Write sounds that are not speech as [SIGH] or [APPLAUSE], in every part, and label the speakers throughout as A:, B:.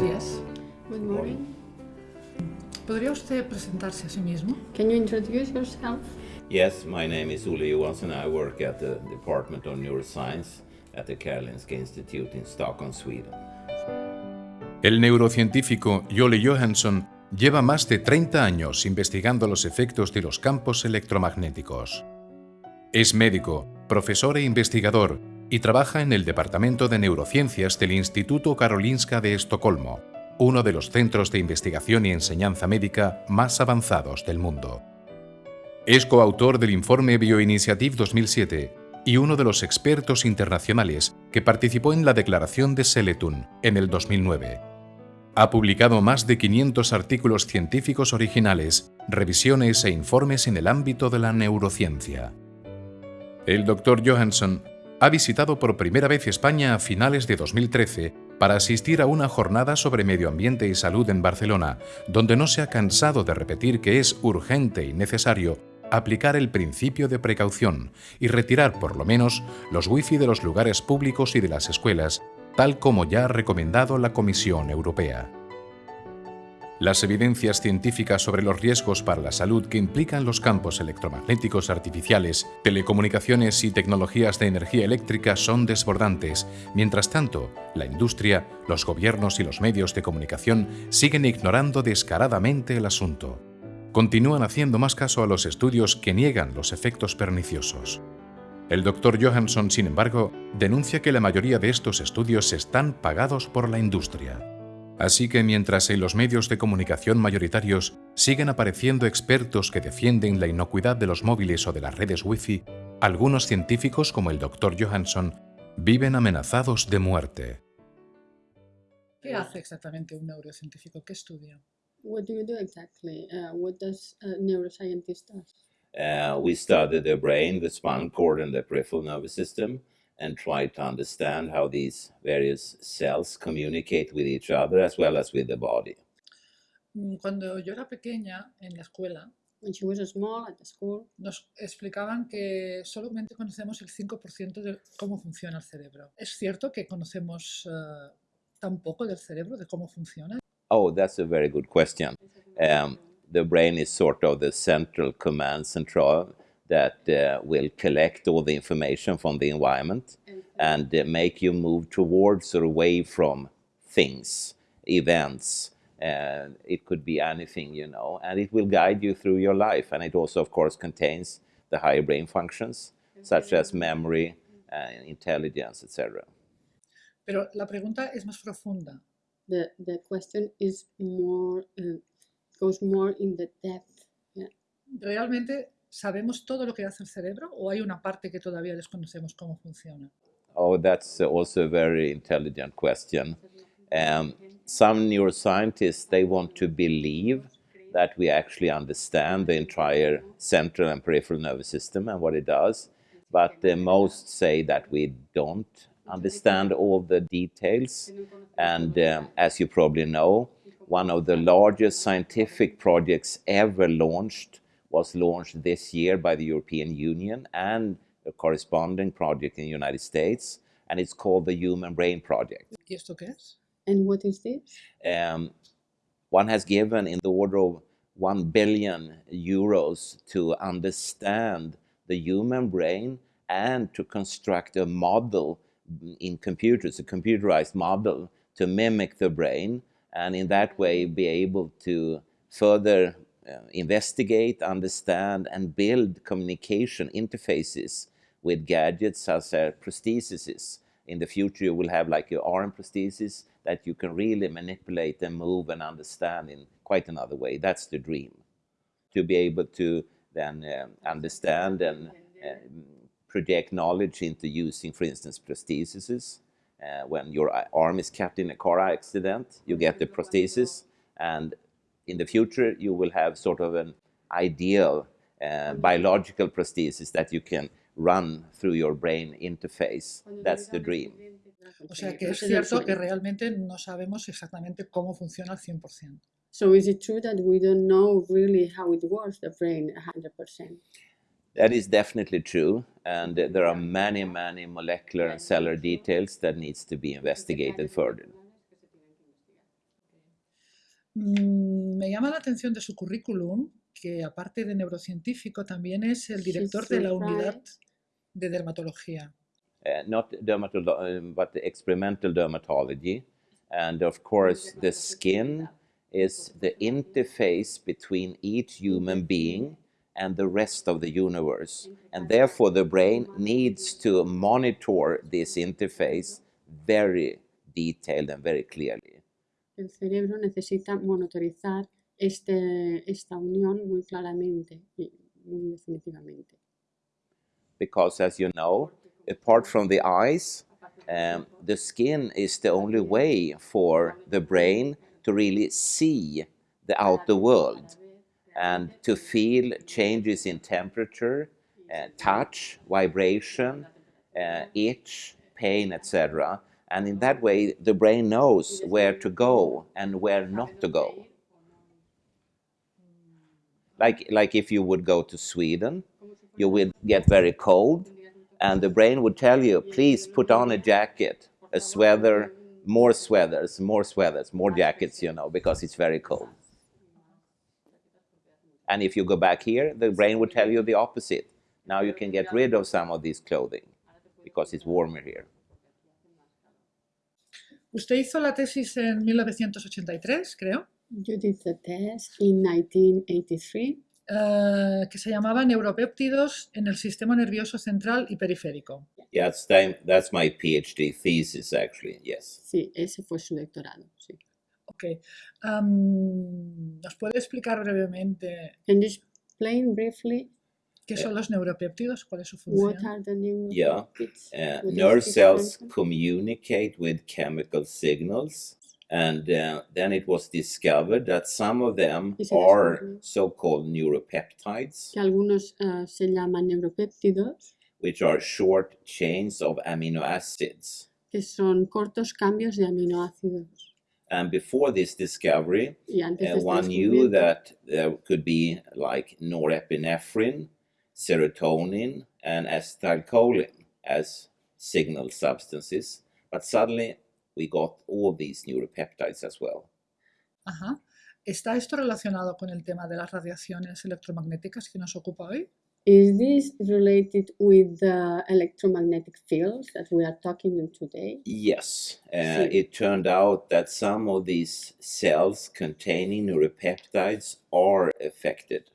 A: días.
B: Good morning.
A: ¿Podría usted presentarse a sí mismo?
B: Can you introduce yourself?
C: Yes, my name is Olle Johansson. I work at the Department of Neuroscience at the Karolinska Institute in Stockholm, Sweden.
D: El neurocientífico Jolle Johansson lleva más de 30 años investigando los efectos de los campos electromagnéticos. Es médico, profesor e investigador y trabaja en el Departamento de Neurociencias del Instituto Karolinska de Estocolmo, uno de los centros de investigación y enseñanza médica más avanzados del mundo. Es coautor del informe Bioinitiative 2007 y uno de los expertos internacionales que participó en la declaración de Seletun en el 2009. Ha publicado más de 500 artículos científicos originales, revisiones e informes en el ámbito de la neurociencia. El Dr. Johansson ha visitado por primera vez España a finales de 2013 para asistir a una jornada sobre medio ambiente y salud en Barcelona, donde no se ha cansado de repetir que es urgente y necesario aplicar el principio de precaución y retirar por lo menos los wifi de los lugares públicos y de las escuelas, tal como ya ha recomendado la Comisión Europea. Las evidencias científicas sobre los riesgos para la salud que implican los campos electromagnéticos artificiales, telecomunicaciones y tecnologías de energía eléctrica son desbordantes. Mientras tanto, la industria, los gobiernos y los medios de comunicación siguen ignorando descaradamente el asunto. Continúan haciendo más caso a los estudios que niegan los efectos perniciosos. El Dr. Johansson, sin embargo, denuncia que la mayoría de estos estudios están pagados por la industria. Así que mientras en los medios de comunicación mayoritarios siguen apareciendo expertos que defienden la inocuidad de los móviles o de las redes Wi-Fi, algunos científicos como el Dr. Johansson viven amenazados de muerte.
A: ¿Qué hace exactamente un neurocientífico? ¿Qué estudia?
B: What do you do exactly? Uh, what does a neuroscientist do?
C: Uh, we study the brain, the spinal cord, and the peripheral nervous system, and try to understand how these various cells communicate with each other as well as with the body.
A: Mm, Cuando yo era pequeña en la escuela,
B: When she was small at the school,
A: nos explicaban que solamente conocemos el 5% de cómo funciona el cerebro. ¿Es cierto que conocemos eh, tan poco del cerebro, de cómo funciona?
C: Oh, that's a very good question. Um, the brain is sort of the central command central that uh, will collect all the information from the environment and uh, make you move towards or away from things, events. Uh, it could be anything, you know, and it will guide you through your life. And it also, of course, contains the higher brain functions, such as memory, uh, intelligence, etc.
A: Pero la pregunta es más profunda.
B: the, the question is more, uh, goes more in the depth. Yeah.
A: ¿Realmente sabemos todo lo que hace el cerebro o hay una parte que todavía desconocemos cómo funciona?
C: Oh, that's also a very intelligent question. Um, some neuroscientists, they want to believe that we actually understand the entire central and peripheral nervous system and what it does, but uh, most say that we don't understand all the details. And um, as you probably know, one of the largest scientific projects ever launched was launched this year by the European Union and a corresponding project in the United States, and it's called the Human Brain Project.
A: ¿Y esto qué?
B: And what is this?
C: Um, one has given in the order of 1 billion euros to understand the human brain and to construct a model in computers, a computerized model to mimic the brain, and in that way be able to further investigate, understand, and build communication interfaces with gadgets such as prostheses. In the future, you will have like your arm prostheses that you can really manipulate and move and understand in quite another way. That's the dream. To be able to then um, understand and um, project knowledge into using, for instance, prostheses. Uh, when your uh, arm is cut in a car accident, you get the prosthesis, and in the future you will have sort of an ideal uh, biological prosthesis that you can run through your brain interface. That's the dream.
A: O sea que es cierto que realmente no sabemos exactamente cómo funciona al 100%.
B: So is it true that we don't know really how it works, the brain, 100%?
C: That is definitely true, and there are many, many molecular and cellular details that needs to be investigated further.
A: Mm, Me llama la atención de su currículum que aparte de neurocientífico también es el director de la unidad de dermatología.
C: uh, not dermatolo- um, but experimental dermatology. And of course, the skin is the interface between each human being and the rest of the universe. And therefore, the brain needs to monitor this interface very detailed and very clearly.
B: El cerebro necesita monitorizar este, esta unión muy claramente y muy definitivamente.
C: Because, as you know, apart from the eyes, um, the skin is the only way for the brain to really see the outer world and to feel changes in temperature, uh, touch, vibration, uh, itch, pain, etc. And in that way, the brain knows where to go and where not to go. Hmm. Like, like if you would go to Sweden, you would get very cold, and the brain would tell you, please put on a jacket, a sweater, more sweaters, more sweaters, more jackets, you know, because it's very cold. And if you go back here, the brain would tell you the opposite. Now you can get rid of some of this clothing because it's warmer here.
A: Usted hizo la tesis en 1983, creo,
B: You did the test in 1983
A: eh, que se llamaba Neuropéptidos en el sistema nervioso central y periférico.
C: Yeah, that's, time, that's my PhD thesis, actually, yes.
B: Sí, ese fue su doctorado. Sí.
A: Ok. Am, ¿Nos puede explicar brevemente
B: Can you explain briefly
A: qué son los neuropéptidos? ¿Cuál es su
B: what are the new
C: Yeah,
B: bits?
C: Uh, nerve cells communicate with chemical signals, and uh, then it was discovered that some of them are so-called neuropeptides,
B: Que algunos ah, se llaman neuropéptidos,
C: which are short chains of amino acids.
B: que son cortos cambios de aminoácidos.
C: And before this discovery, uh, one knew that there could be like norepinephrine, serotonin, and acetylcholine as signal substances. But suddenly we got all these neuropeptides as well.
A: Ajá. ¿Está esto relacionado con el tema de las radiaciones electromagnéticas que nos ocupa hoy?
B: Is this related with the electromagnetic fields that we are talking in today?
C: Yes, uh, it turned out that some of these cells containing neuropeptides are affected.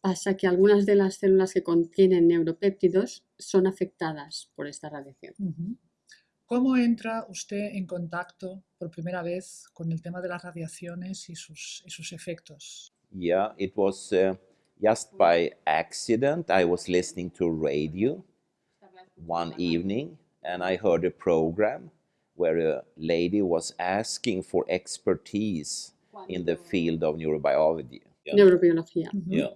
B: Pasa que algunas de las células que contienen neuropéptidos son afectadas por esta radiación.
A: ¿Cómo entra usted en contacto por primera vez con el tema de las radiaciones y sus, y sus efectos?
C: Yeah, it was uh, just by accident. I was listening to radio one evening and I heard a program where a lady was asking for expertise in the field of neurobiology. Yeah.
B: Neurobiología.
C: Yeah.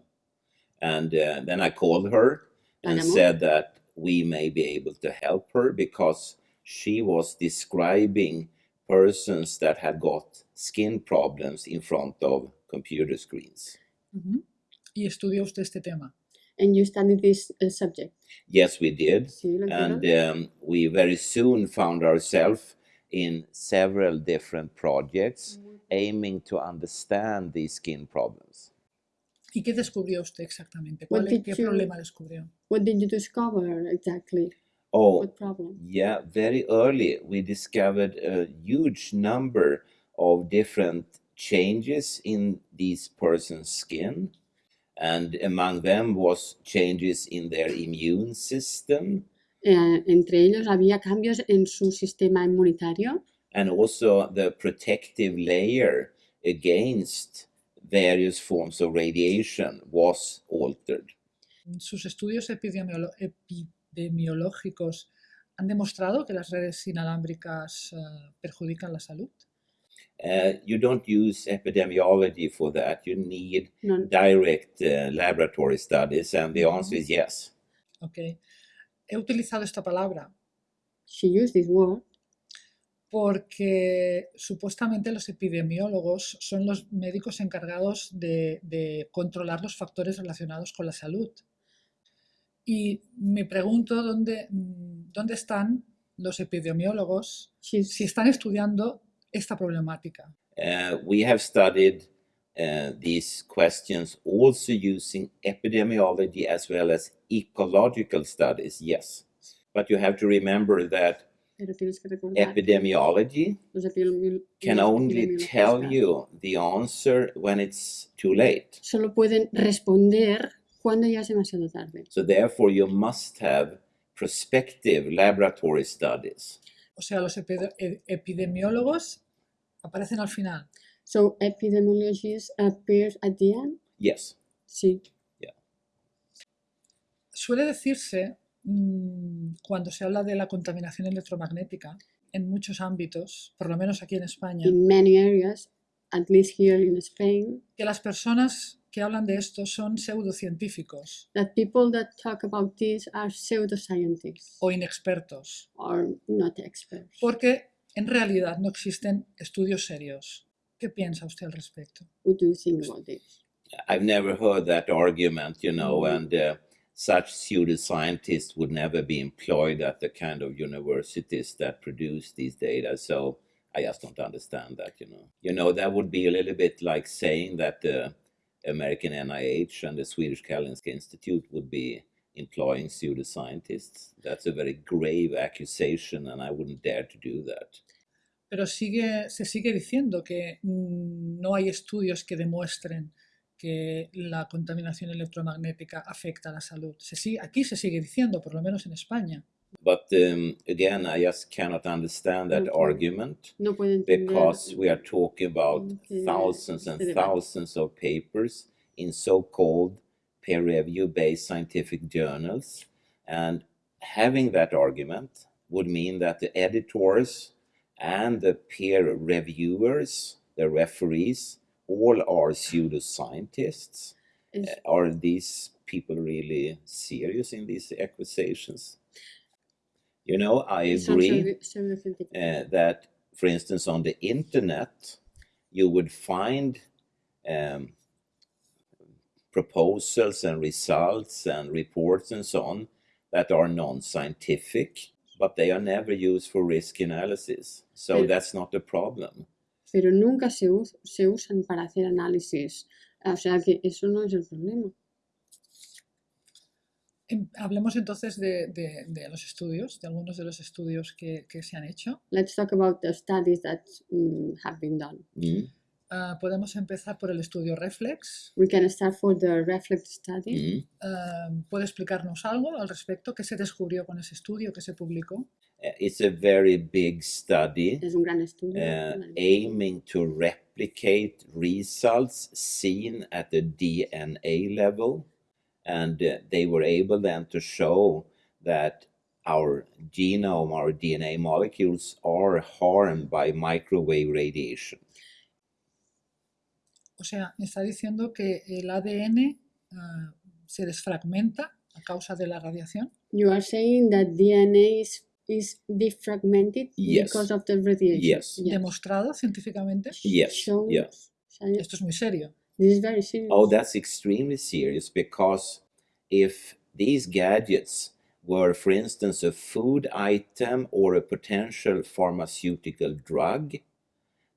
C: And uh, then I called her and
B: La
C: said that we may be able to help her because she was describing persons that had got skin problems in front of computer screens.
A: Ujú. ¿Y estudió usted este tema?
B: And you studied this uh, subject.
C: Yes, we did.
B: Sí,
C: And um, we very soon found ourselves in several different projects aiming to understand these skin problems.
A: ¿Y qué descubrió usted exactamente?
B: What
A: ¿Cuál,
B: did
A: ¿Qué
B: you-
A: problema descubrió?
B: What did you discover exactly?
C: Oh,
B: What problem?
C: Yeah, very early we discovered a huge number of different changes in these persons' skin. And among them was changes in their immune system
B: Eh, entre ellos había cambios en su sistema inmunitario
C: and also the protective layer against various forms of radiation was altered.
A: Sus estudios epidemiolo- epidemiológicos han demostrado que las redes inalámbricas eh, perjudican la salud.
C: Uh, you don't use epidemiology for that. You need
B: no,
C: direct uh, laboratory studies, and the answer is yes.
A: Ok. He utilizado esta palabra
B: she used this word
A: porque supuestamente los epidemiólogos son los médicos encargados de, de controlar los factores relacionados con la salud. Y me pregunto dónde, dónde están los epidemiólogos
B: she's
A: si están estudiando esta problemática.
C: Uh, we have studied uh, these questions also using epidemiology as well as ecological studies, yes. But you have to remember that
B: Pero tienes que recordar que
C: epidemiology
B: los epidemi-
C: can only tell you the answer when it's too late.
B: solo pueden responder cuando ya es demasiado tarde.
C: So therefore you must have prospective laboratory studies.
A: O sea, los epi- e- epidemiólogos aparecen al final.
B: So epidemiologists appear at the end?
C: Yes.
B: Sí.
A: Suele decirse, cuando se habla de la contaminación electromagnética, en muchos ámbitos, por lo menos aquí en España,
B: In many areas, at least here in Spain,
A: que las personas que hablan de esto son pseudocientíficos
B: that people that talk about this are pseudoscientists
A: o inexpertos,
B: or not experts.
A: porque en realidad no existen estudios serios. ¿Qué piensa usted al respecto?
B: What do you think about this?
C: I've never heard that argument, you know,
B: Mhm.
C: and uh, such pseudoscientists would never be employed at the kind of universities that produce these data. So I just don't understand that, you know. You know, that would be a little bit like saying that the American NIH and the Swedish Karolinska Institute would be employing pseudoscientists. That's a very grave accusation, and I wouldn't dare to do that.
A: Pero sigue, se sigue diciendo que mm, no hay estudios que demuestren que la contaminación electromagnética afecta a la salud. Se sigue- aquí se sigue diciendo, por lo menos en España.
C: But um, again, I just cannot understand that
B: Okay.
C: argument.
B: No puedo entender
C: because we are talking about
B: Okay,
C: thousands and thousands of papers in so-called peer review-based scientific journals and having that argument would mean that the editors and the peer reviewers the referees all are pseudoscientists
B: es-
C: Uh, are these people really serious in these accusations you know i agree uh, that, for instance, on the internet, you would find um, proposals and results and reports and so on that are non scientific, but they are never used for risk analysis. So that's not a problem.
B: Pero nunca se, us- se usan para hacer análisis. O sea que eso no es el problema.
A: Em, Hablemos entonces de, de- de los estudios, de algunos de los estudios que, que se han hecho.
B: Let's talk about the studies that mm, have been done.
C: Mm,
A: Ah, podemos empezar por el estudio Reflex.
B: We can start for the Reflex study.
C: mm.
A: Ah, ¿Puede explicarnos algo al respecto? ¿Qué se descubrió con ese estudio que se publicó?
C: Uh, It's a very big study.
B: Es un gran estudio.
C: uh, aiming to replicate results seen at the DNA level. And uh, they were able then to show that our genome, our DNA molecules, are harmed by microwave radiation.
A: O sea, me está diciendo que el ADN ah, se desfragmenta a causa de la radiación.
B: You are saying that DNA is, is defragmented
C: Yes.
B: because of the radiation.
C: Yes.
A: Demostrado científicamente.
C: Yes,
B: Shown science-
A: Esto es muy serio.
B: This is very serious.
C: Oh, that's extremely serious because if these gadgets were, for instance, a food item or a potential pharmaceutical drug,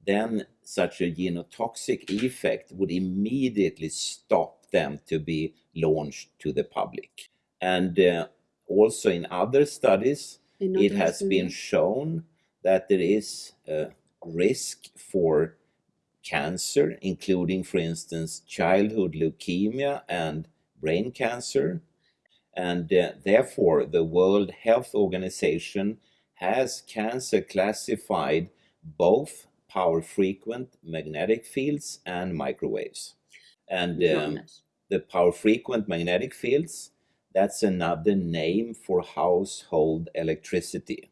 C: then such a genotoxic effect would immediately stop them to be launched to the public. And uh, also in other studies,
B: En
C: it has been shown that there is a risk for cancer, including, for instance, childhood leukemia and brain cancer. And uh, therefore, the World Health Organization has cancer classified both power frequent magnetic fields and microwaves. And um, the power frequent magnetic fields, that's another name for household electricity.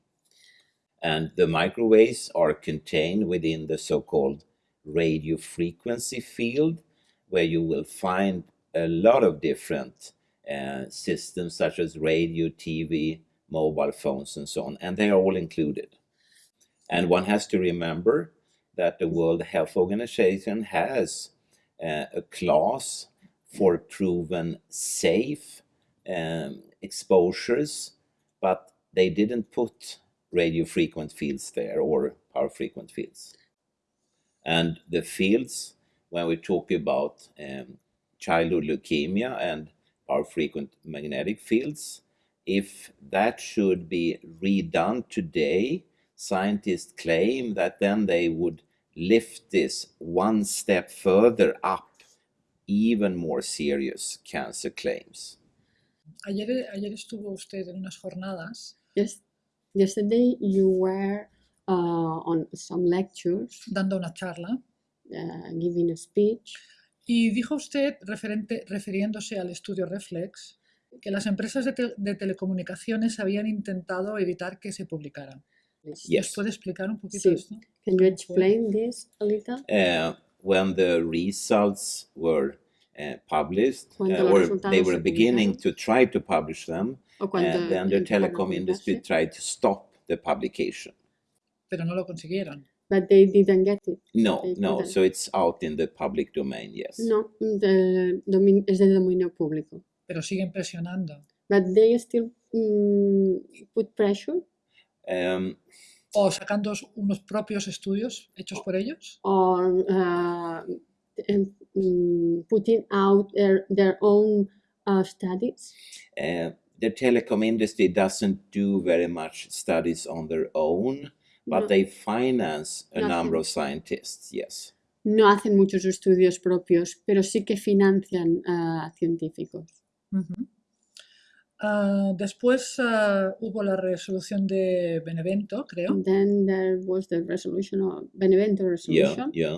C: And the microwaves are contained within the so called radio frequency field, where you will find a lot of different uh, systems such as radio, TV, mobile phones, and so on, and they are all included. And one has to remember that the World Health Organization has uh, a class for proven safe um, exposures, but they didn't put radio frequent fields there or power frequent fields. And the fields, when we talk about um, childhood leukemia and our frequent magnetic fields, if that should be redone today, scientists claim that then they would lift this one step further up even more serious cancer claims.
A: Ayer, ayer estuvo usted en unas jornadas
B: Yes, yesterday you were uh, on some lectures,
A: dando una charla
B: uh, giving a speech,
A: y dijo usted, referente, refiriéndose al estudio Reflex, que las empresas de, te- de telecomunicaciones habían intentado evitar que se publicara.
B: Yes.
A: ¿Nos puede explicar un poquito
B: Sí.
A: esto?
B: Can you explain this a little?
C: Uh, when the results were uh, published, uh, or they were beginning to try to publish them,
B: O cuando
C: and then the telecom industry tried to stop the publication.
A: Pero no lo consiguieron.
B: But they didn't get it.
C: No,
B: They
C: no,
B: couldn't.
C: so it's out in the public domain, yes.
B: No, the domin- es de dominio público.
A: Pero siguen presionando.
B: But they still mm, put pressure
C: Um,
A: O sacando unos propios estudios hechos por ellos.
B: on uh, em- mm, putting out their, their own uh, studies.
C: uh, the telecom industry doesn't do very much studies on their own, but
B: No.
C: they finance a
B: Nothing.
C: number of scientists, yes.
B: No hacen muchos estudios propios, pero sí que financian a científicos.
A: Ujú. Ah, después ah, hubo la resolución de Benevento, creo.
B: And then there was the resolution of Benevento
C: Yeah,
B: resolution.
C: yeah.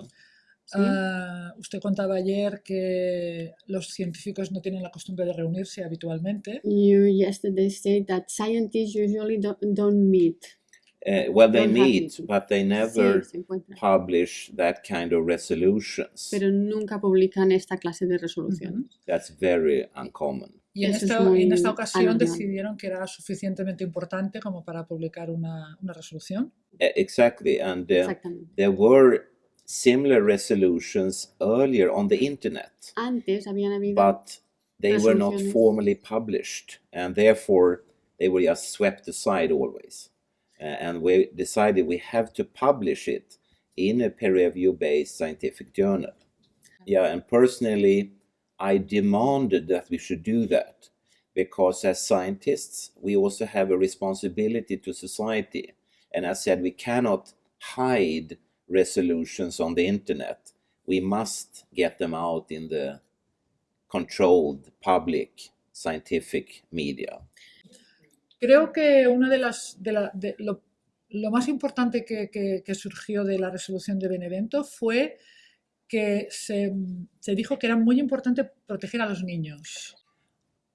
B: sí.
A: Ah, usted contaba ayer que los científicos no tienen la costumbre de reunirse habitualmente.
B: You yesterday said that scientists usually don't, don't meet.
C: Uh, well, they meet, but they never publish that kind of resolutions.
B: Pero nunca publican esta clase de resoluciones.
C: That's very uncommon.
A: Y en
B: Eso es
A: esta, y en
B: muy
A: esta ocasión
B: anormal.
A: decidieron que era suficientemente importante como para publicar una, una resolución.
C: Exactly, and uh, there were similar resolutions earlier on the internet.
B: Antes habían habido
C: but they were not formally published and therefore they were just swept aside always Uh, and we decided we have to publish it in a peer review based scientific journal yeah and personally i demanded that we should do that because as scientists we also have a responsibility to society and i said we cannot hide resolutions on the internet we must get them out in the controlled public scientific media.
A: Creo que una de las de la- de lo, lo más importante que, que- que surgió de la resolución de Benevento fue que se, se dijo que era muy importante proteger a los niños.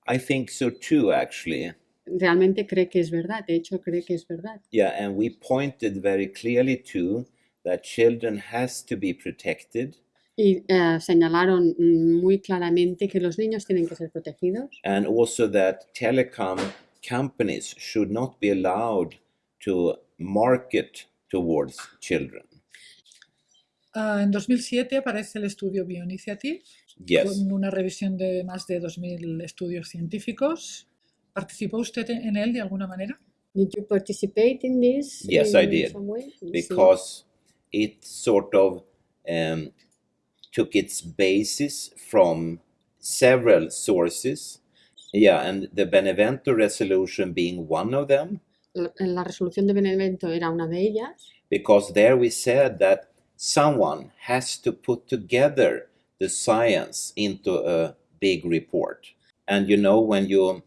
C: I think so too, actually.
B: realmente cree que es verdad. De hecho, cree que es verdad.
C: Yeah, and we pointed very clearly to that children has to be protected
B: Y eh, señalaron muy claramente que los niños tienen que ser protegidos
C: and also that telecom companies should not be allowed to market towards children.
A: Ah, en 2007 aparece el estudio Bioinitiative
C: Yes.
A: con una revisión de más de 2.000 estudios científicos. ¿Participó usted en él de alguna manera?
B: Did you participate in this?
C: Yes, I
B: in
C: did,
B: some way?
C: Because it sort of um, took its basis from several sources. Yeah, and the Benevento resolution being one of them,
B: La, la resolución de Benevento era una de ellas,
C: because there we said that someone has to put together the science into a big report. And you know, when you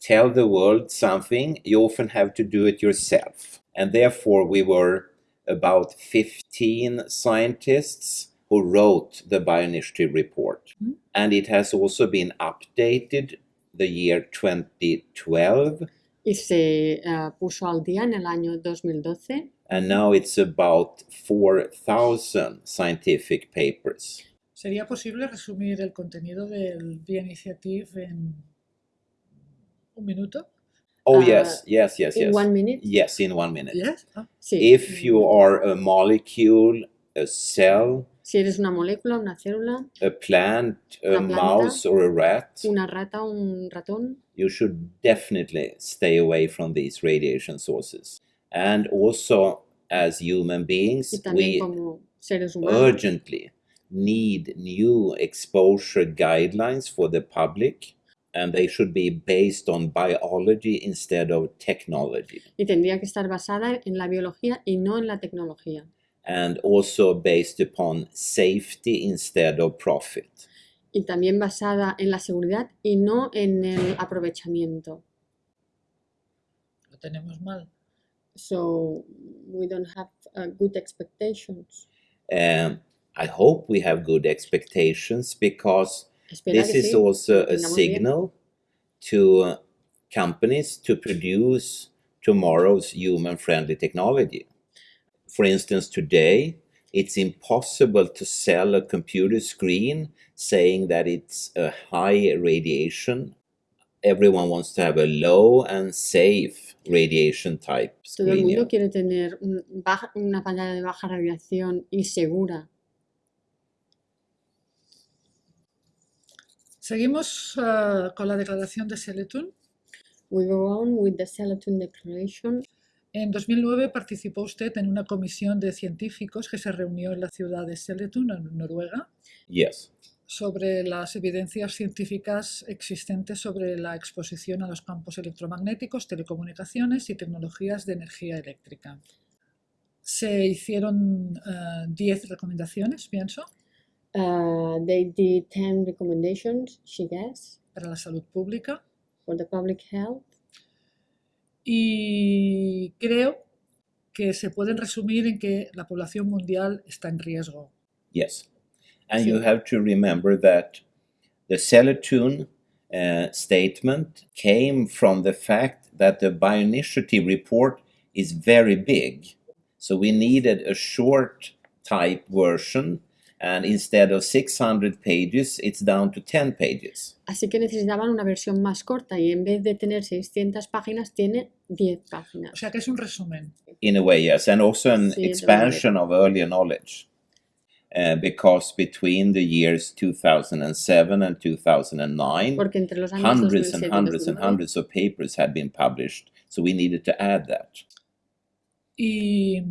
C: tell the world something, you often have to do it yourself. And therefore, we were about 15 scientists who wrote the Bioinitiative report.
A: Mm.
C: And it has also been updated the year 2012.
B: y se eh, puso al día en el año 2012
C: And now it's about 4,000 scientific papers.
A: ¿Sería posible resumir el contenido del Bioinitiative en un minuto?
C: Oh,
B: Uh,
C: yes, yes, yes,
B: in
C: yes.
B: one minute.
C: Yes, in one minute.
A: Yes. Ah,
B: Sí.
C: If you are a molecule, a cell,
B: Si eres una molécula, una célula,
C: a plant, a
B: planta.
C: mouse, or a rat,
B: una rata, un ratón,
C: you should definitely stay away from these radiation sources. And also, as human beings, we
B: como seres humanos
C: urgently need new exposure guidelines for the public, and they should be based on biology instead of technology,
B: y tendría que estar basada en la biología y no en la tecnología.
C: and also based upon safety instead of profit.
B: Y también basada en la seguridad y no en el aprovechamiento.
A: Lo tenemos mal.
B: So we don't have uh, good expectations.
C: Um, I hope we have good expectations because this is also a signal to uh, companies to produce tomorrow's human friendly technology. For instance, today it's impossible to sell a computer screen saying that it's a high radiation. Everyone wants to have a low and safe radiation type
B: Todo el mundo quiere tener un baja- una pantalla de baja radiación y segura.
A: Seguimos eh, con la declaración de Seletun.
B: We go on with the Seleton Declaration.
A: En 2009 participó usted en una comisión de científicos que se reunió en la ciudad de Seletun, en Noruega,
C: Yes.
A: Sobre las evidencias científicas existentes sobre la exposición a los campos electromagnéticos, telecomunicaciones y tecnologías de energía eléctrica. Se hicieron eh, 10 recomendaciones, pienso,
B: Uh, they did 10 recommendations, she guessed,
A: para la salud pública
B: for the public health.
A: y creo que se pueden resumir en que la población mundial está en riesgo.
C: Yes. And you have to remember that the Seletun uh, statement came from the fact that the bioinitiative report is very big. So we needed a short type version, and instead of 600 pages, it's down to 10 pages.
B: Así que necesitaban una versión más corta y en vez de tener 600 páginas tiene 10
A: O
B: páginas.
A: O sea que es un resumen.
C: in a way, yes, and also an
B: Sí,
C: expansion of earlier knowledge. Uh, because between the years 2007 and 2009,
B: Porque entre los años
C: hundreds
B: 2007
C: and
B: y
C: hundreds and
B: 2009,
C: hundreds of papers had been published, so we needed to add that.
A: Y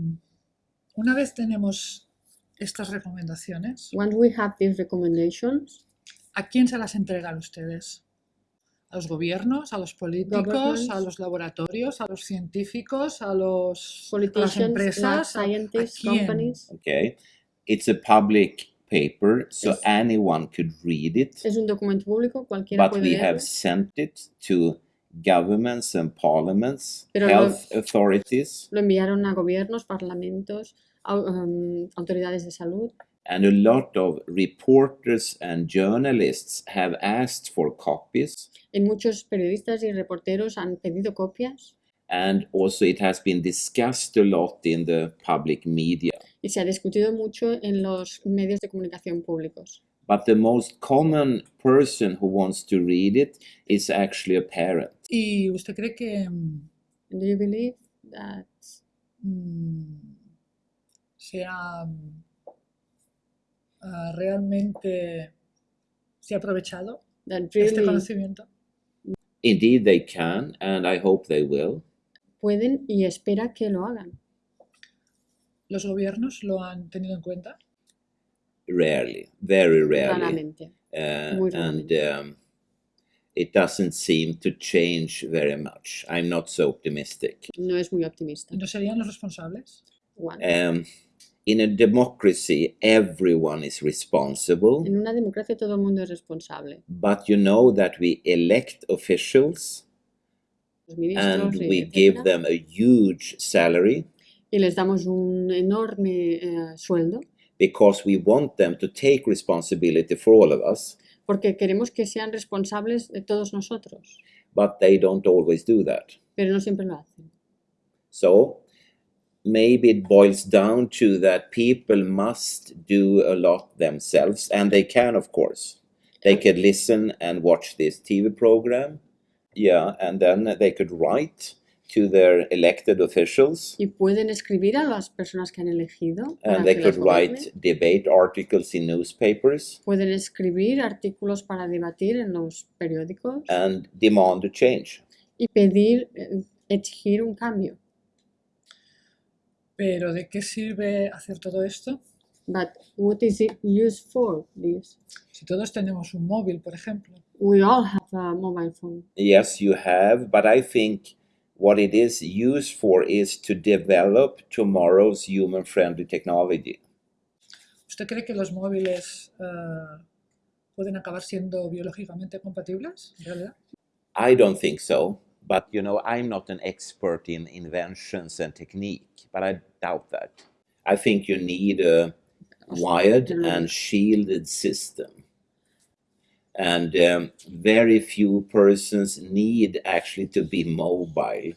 A: una vez tenemos estas recomendaciones,
B: Once we have these recommendations,
A: ¿a quién se las entregan ustedes? ¿A los gobiernos, a los políticos,
B: Governments.
A: a los laboratorios, a los científicos, a, los, a las
B: politicians, lab
A: empresas? ¿A- a
B: scientists,
A: quién?
B: companies,
C: Okay, it's a public paper, so
B: Yes.
C: anyone could read it,
B: es un documento público, cualquiera
C: but
B: puede
C: we
B: leerlo.
C: have sent it to governments and parliaments,
B: Pero lo-
C: health authorities,
B: Lo enviaron a gobiernos, parlamentos, au- um, autoridades de salud.
C: And a lot of reporters and journalists have asked for copies.
B: Y muchos periodistas y reporteros han pedido copias.
C: And also it has been discussed a lot in the public media
B: y se ha discutido mucho en los medios de comunicación públicos.
C: but the most common person who wants to read it is actually a parent
A: ¿Y usted cree que
B: Do you believe that
A: mm, se ha mm, ah, realmente se ha aprovechado
B: that
A: este
B: really
A: conocimiento?
C: indeed they can and i hope they will
B: pueden y espera que lo hagan?
A: ¿Los gobiernos lo han tenido en cuenta?
C: rarely very rarely
B: Raramente.
C: uh,
B: Muy
C: and
B: raramente.
C: um, it doesn't seem to change very much i'm not so optimistic
B: No es muy optimista.
A: ¿Y no serían los responsables?
B: One.
C: um, in a democracy everyone is responsible
B: En una democracia todo el mundo es responsable.
C: but you know that we elect officials and
B: y
C: we give them a huge salary
B: y les damos un enorme eh, sueldo.
C: Because we want them to take responsibility for all of us.
B: Porque queremos que sean responsables de todos nosotros,
C: but they don't always do that.
B: Pero no siempre lo hacen.
C: so maybe it boils down to that people must do a lot themselves and they can of course. They could listen and watch this tv program. Yeah and then they could write to their elected officials
B: Y pueden escribir a las personas que han elegido para
C: and they
B: que
C: could
B: las
C: write
B: gobiernen.
C: debate articles in newspapers
B: Pueden escribir artículos para debatir en los periódicos
C: and demand a change
B: y pedir, eh, exigir un cambio.
A: ¿Pero de qué sirve hacer todo esto
B: But what is it used for, this?
A: Si todos tenemos un móvil, por ejemplo,
B: We all have a mobile phone.
C: Yes, you have, but I think what it is used for is to develop tomorrow's human friendly technology.
A: ¿usted cree que los móviles eh, pueden acabar siendo biológicamente compatibles? Realidad,
C: I don't think so, but you know, I'm not an expert in inventions and technique, but I doubt that. I think you need a wired and shielded system. And um, very few persons need actually to be mobile.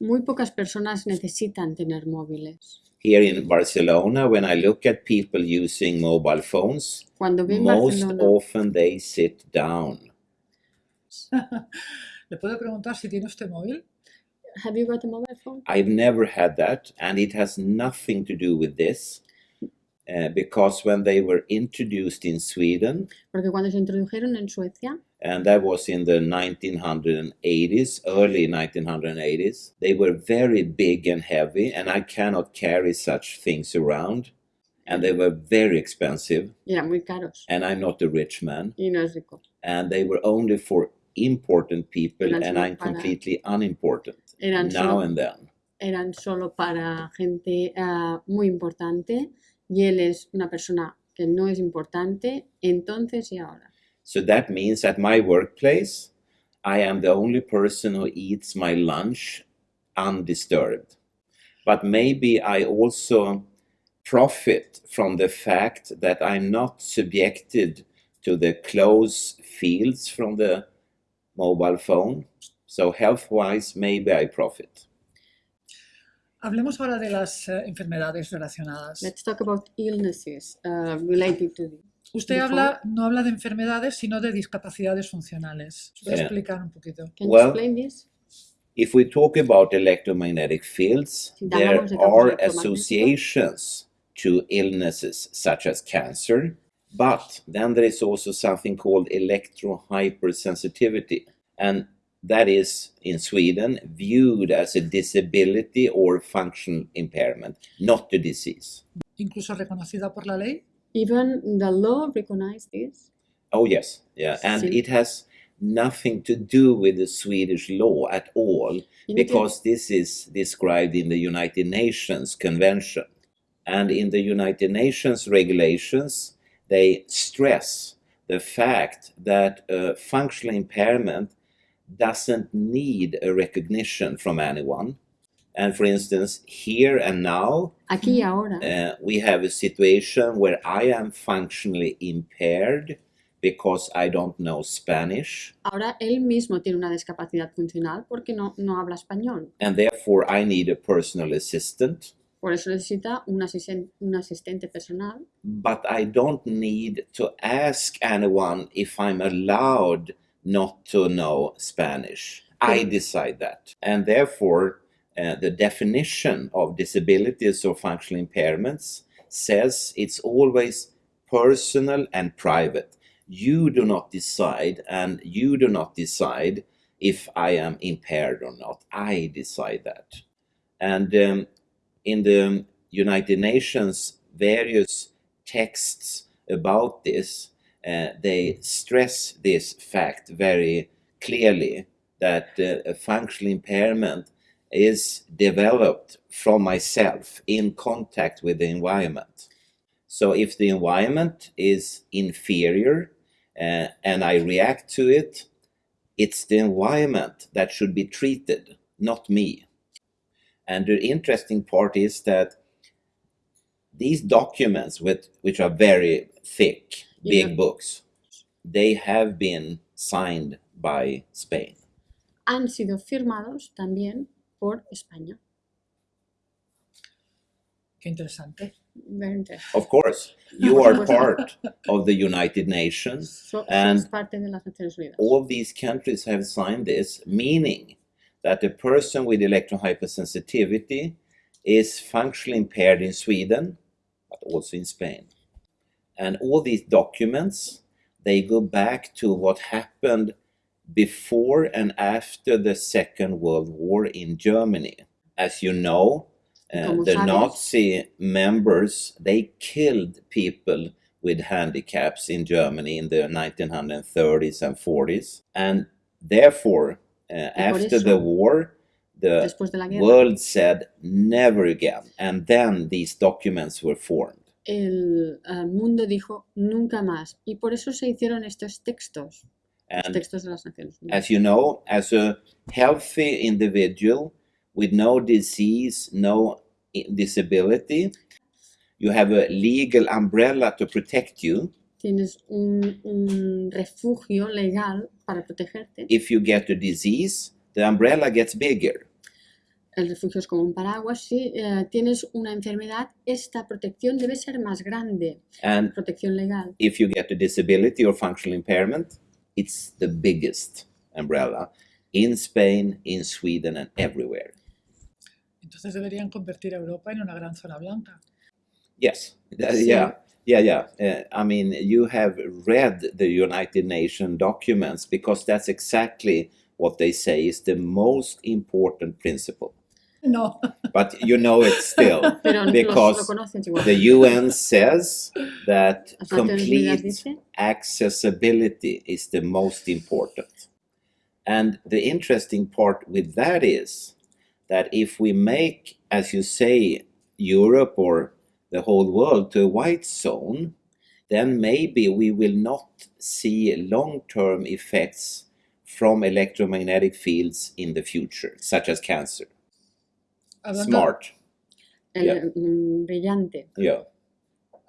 B: Muy pocas personas necesitan tener móviles.
C: Here in Barcelona, when I look at people using mobile phones,
B: Cuando vi en
C: most
B: Barcelona,
C: often they sit down. [LAUGHS]
A: ¿le puedo preguntar si tiene usted móvil?
B: have you got a mobile phone?
C: I've never had that, and it has nothing to do with this. Uh, because when they were introduced in Sweden,
B: Porque cuando se introdujeron en Suecia,
C: and that was in the 1980s, early 1980s, they were very big and heavy, and I cannot carry such things around. And they were very expensive,
B: eran muy caros
C: and I'm not a rich man.
B: y no es rico.
C: And they were only for important people, and I'm completely unimportant now and then.
B: Eran solo para gente ah, muy importante y él es una persona que no es importante entonces y ahora.
C: So that means at my workplace, I am the only person who eats my lunch undisturbed. But maybe I also profit from the fact that I'm not subjected to the close fields from the mobile phone. So health wise, maybe I profit.
A: Hablemos ahora de las eh, enfermedades relacionadas.
B: Let's talk about illnesses uh, related to this.
A: Usted
B: before-
A: habla, no habla de enfermedades, sino de discapacidades funcionales. ¿Puede
C: Yeah.
A: explicar un poquito?
B: Can
C: Well,
B: you explain this?
C: If we talk about electromagnetic fields,
B: Si
C: there
B: hablamos de campos
C: are associations to illnesses such as cancer, but then there is also something called electrohypersensitivity, and that is in Sweden viewed as a disability or functional impairment, not a disease.
A: Incluso reconocida por la ley.
B: Even the law recognizes this.
C: Oh, yes, yeah, and
B: Sí.
C: it has nothing to do with the Swedish law at all.
B: Y no tiene-
C: because this is described in the United Nations Convention. And in the United Nations regulations, they stress the fact that a functional impairment doesn't need a recognition from anyone. And for instance, here and now,
B: Aquí ahora,
C: uh, we have a situation where I am functionally impaired because I don't know Spanish.
B: ahora él mismo tiene una discapacidad funcional porque no, no habla español.
C: and therefore I need a personal assistant,
B: Por eso necesita un, asisten- un asistente personal,
C: but I don't need to ask anyone if I'm allowed not to know Spanish. I
B: Mm.
C: decide that. And therefore, uh, the definition of disabilities or functional impairments says it's always personal and private. You do not decide, and you do not decide if I am impaired or not. I decide that. And um, in the United Nations, various texts about this, uh, they stress this fact very clearly that uh, functional impairment is developed from myself in contact with the environment. So if the environment is inferior uh, and I react to it, it's the environment that should be treated, not me. And the interesting part is that these documents, with, which are very thick, big
B: Yeah.
C: books, they have been signed by Spain.
B: han sido firmados también por España.
A: Qué interesante.
B: Very interesting.
C: Of course, you are
B: Pues-
C: part of the United Nations. [LAUGHS]
B: So-
C: And
B: sos parte de las Naciones Unidas.
C: All these countries have signed this, meaning that a person with electrohypersensitivity is functionally impaired in Sweden, but also in Spain. And all these documents, they go back to what happened before and after the Second World War in Germany. As you know, Uh, the Nazi members they killed people with handicaps in Germany in the 1930s and 40s, and therefore, uh, after the war, the
B: de
C: world said never again, and then these documents were formed.
B: El eh, mundo dijo nunca más. Y por eso se hicieron estos textos, los
C: And
B: textos de las Naciones Unidas.
C: as you know, as a healthy individual with no disease, no disability, you have a legal umbrella to protect you.
B: Tienes un, un refugio legal para protegerte.
C: If you get a disease, the umbrella gets bigger.
B: El refugio es como un paraguas. Si eh, tienes una enfermedad, esta protección debe ser más grande.
C: And
B: Protección legal.
C: if you get a disability or functional impairment, it's the biggest umbrella in Spain, in Sweden, and everywhere.
A: Entonces deberían convertir a Europa en una gran zona blanca.
C: Yes,
B: Sí.
C: yeah, yeah, yeah. Uh, I mean, you have read the United Nations documents because that's exactly what they say is the most important principle. [LAUGHS]
A: No,
C: But you know it still. [LAUGHS] Because
B: lo conoces igual.
C: The UN says that
B: Las Naciones Unidas
C: complete accessibility is the most important. And the interesting part with that is that if we make, as you say, Europe or the whole world to a white zone, then maybe we will not see long term effects from electromagnetic fields in the future, such as cancer.
A: Hablando,
C: Smart.
B: el
C: Yeah.
B: mm, brillante.
C: Yeah.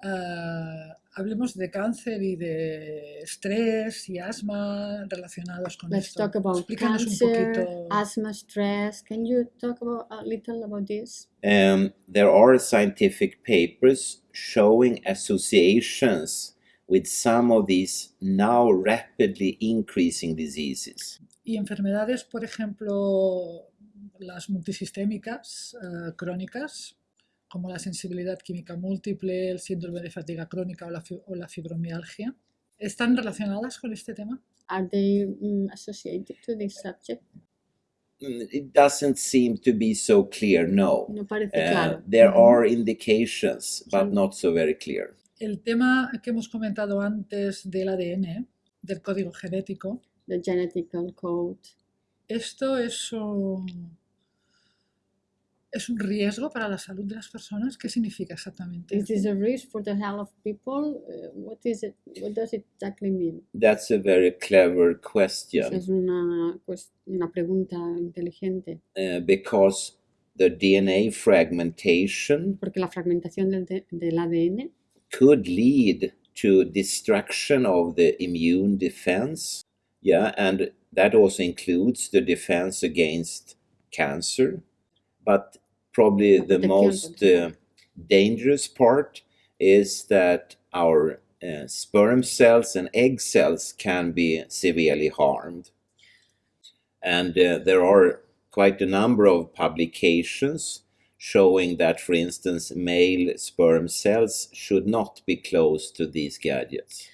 A: ah, hablemos de cáncer y de estrés y asma relacionados con
B: Let's
A: esto.
B: talk about
A: Explícanos un
B: cancer,
A: poquito.
B: asthma, stress. Can you talk about a little about this?
C: Um, there are scientific papers showing associations with some of these now rapidly increasing diseases.
A: Y enfermedades, por ejemplo, las multisistémicas ah, crónicas, como la sensibilidad química múltiple, el síndrome de fatiga crónica o la, fi- o la fibromialgia, ¿están relacionadas con este tema?
B: Are they mm, associated to this subject?
C: Mm, It doesn't seem to be so clear, no.
B: No parece
C: Uh,
B: claro.
C: there
A: Ujú.
C: are indications, but
B: Sí.
C: not so very clear.
A: El tema que hemos comentado antes del ADN, del código genético,
B: The genetical code.
A: ¿esto es un, es un riesgo para la salud de las personas? ¿Qué significa exactamente?
B: Is this a risk for the health of people? Uh, what is it? What does it exactly mean?
C: That's a very clever question
B: es una, pues, una pregunta inteligente,
C: uh, because the DNA fragmentation
B: porque la fragmentación del, de- del ADN
C: could lead to destruction of the immune defense. Yeah, and that also includes the defense against cancer. But probably
B: La
C: the most uh, dangerous part is that our uh, sperm cells and egg cells can be severely harmed. And uh, there are quite a number of publications showing that, for instance, male sperm cells should not be close to these gadgets.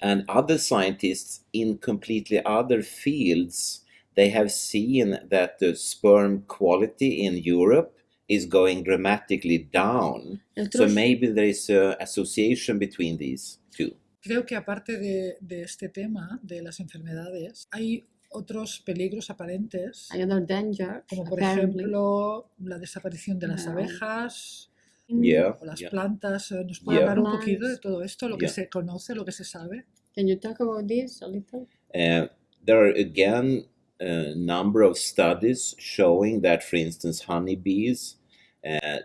C: And other scientists in completely other fields, they have seen that the sperm quality in Europe is going dramatically down. So maybe there is a association between these two.
A: Creo que aparte de, de este tema de las enfermedades, hay otros peligros aparentes,
B: hay other danger,
A: como por
B: apparently.
A: ejemplo la desaparición de las abejas
C: Yeah,
A: o las
C: yeah.
A: plantas. Eh, ¿Nos puede
C: Yeah.
A: hablar un poquito de
B: Plants.
A: todo esto, lo que se conoce, lo que se sabe?
B: Can you talk about this a little?
C: Uh, there are again a number of studies showing that, for instance, honeybees,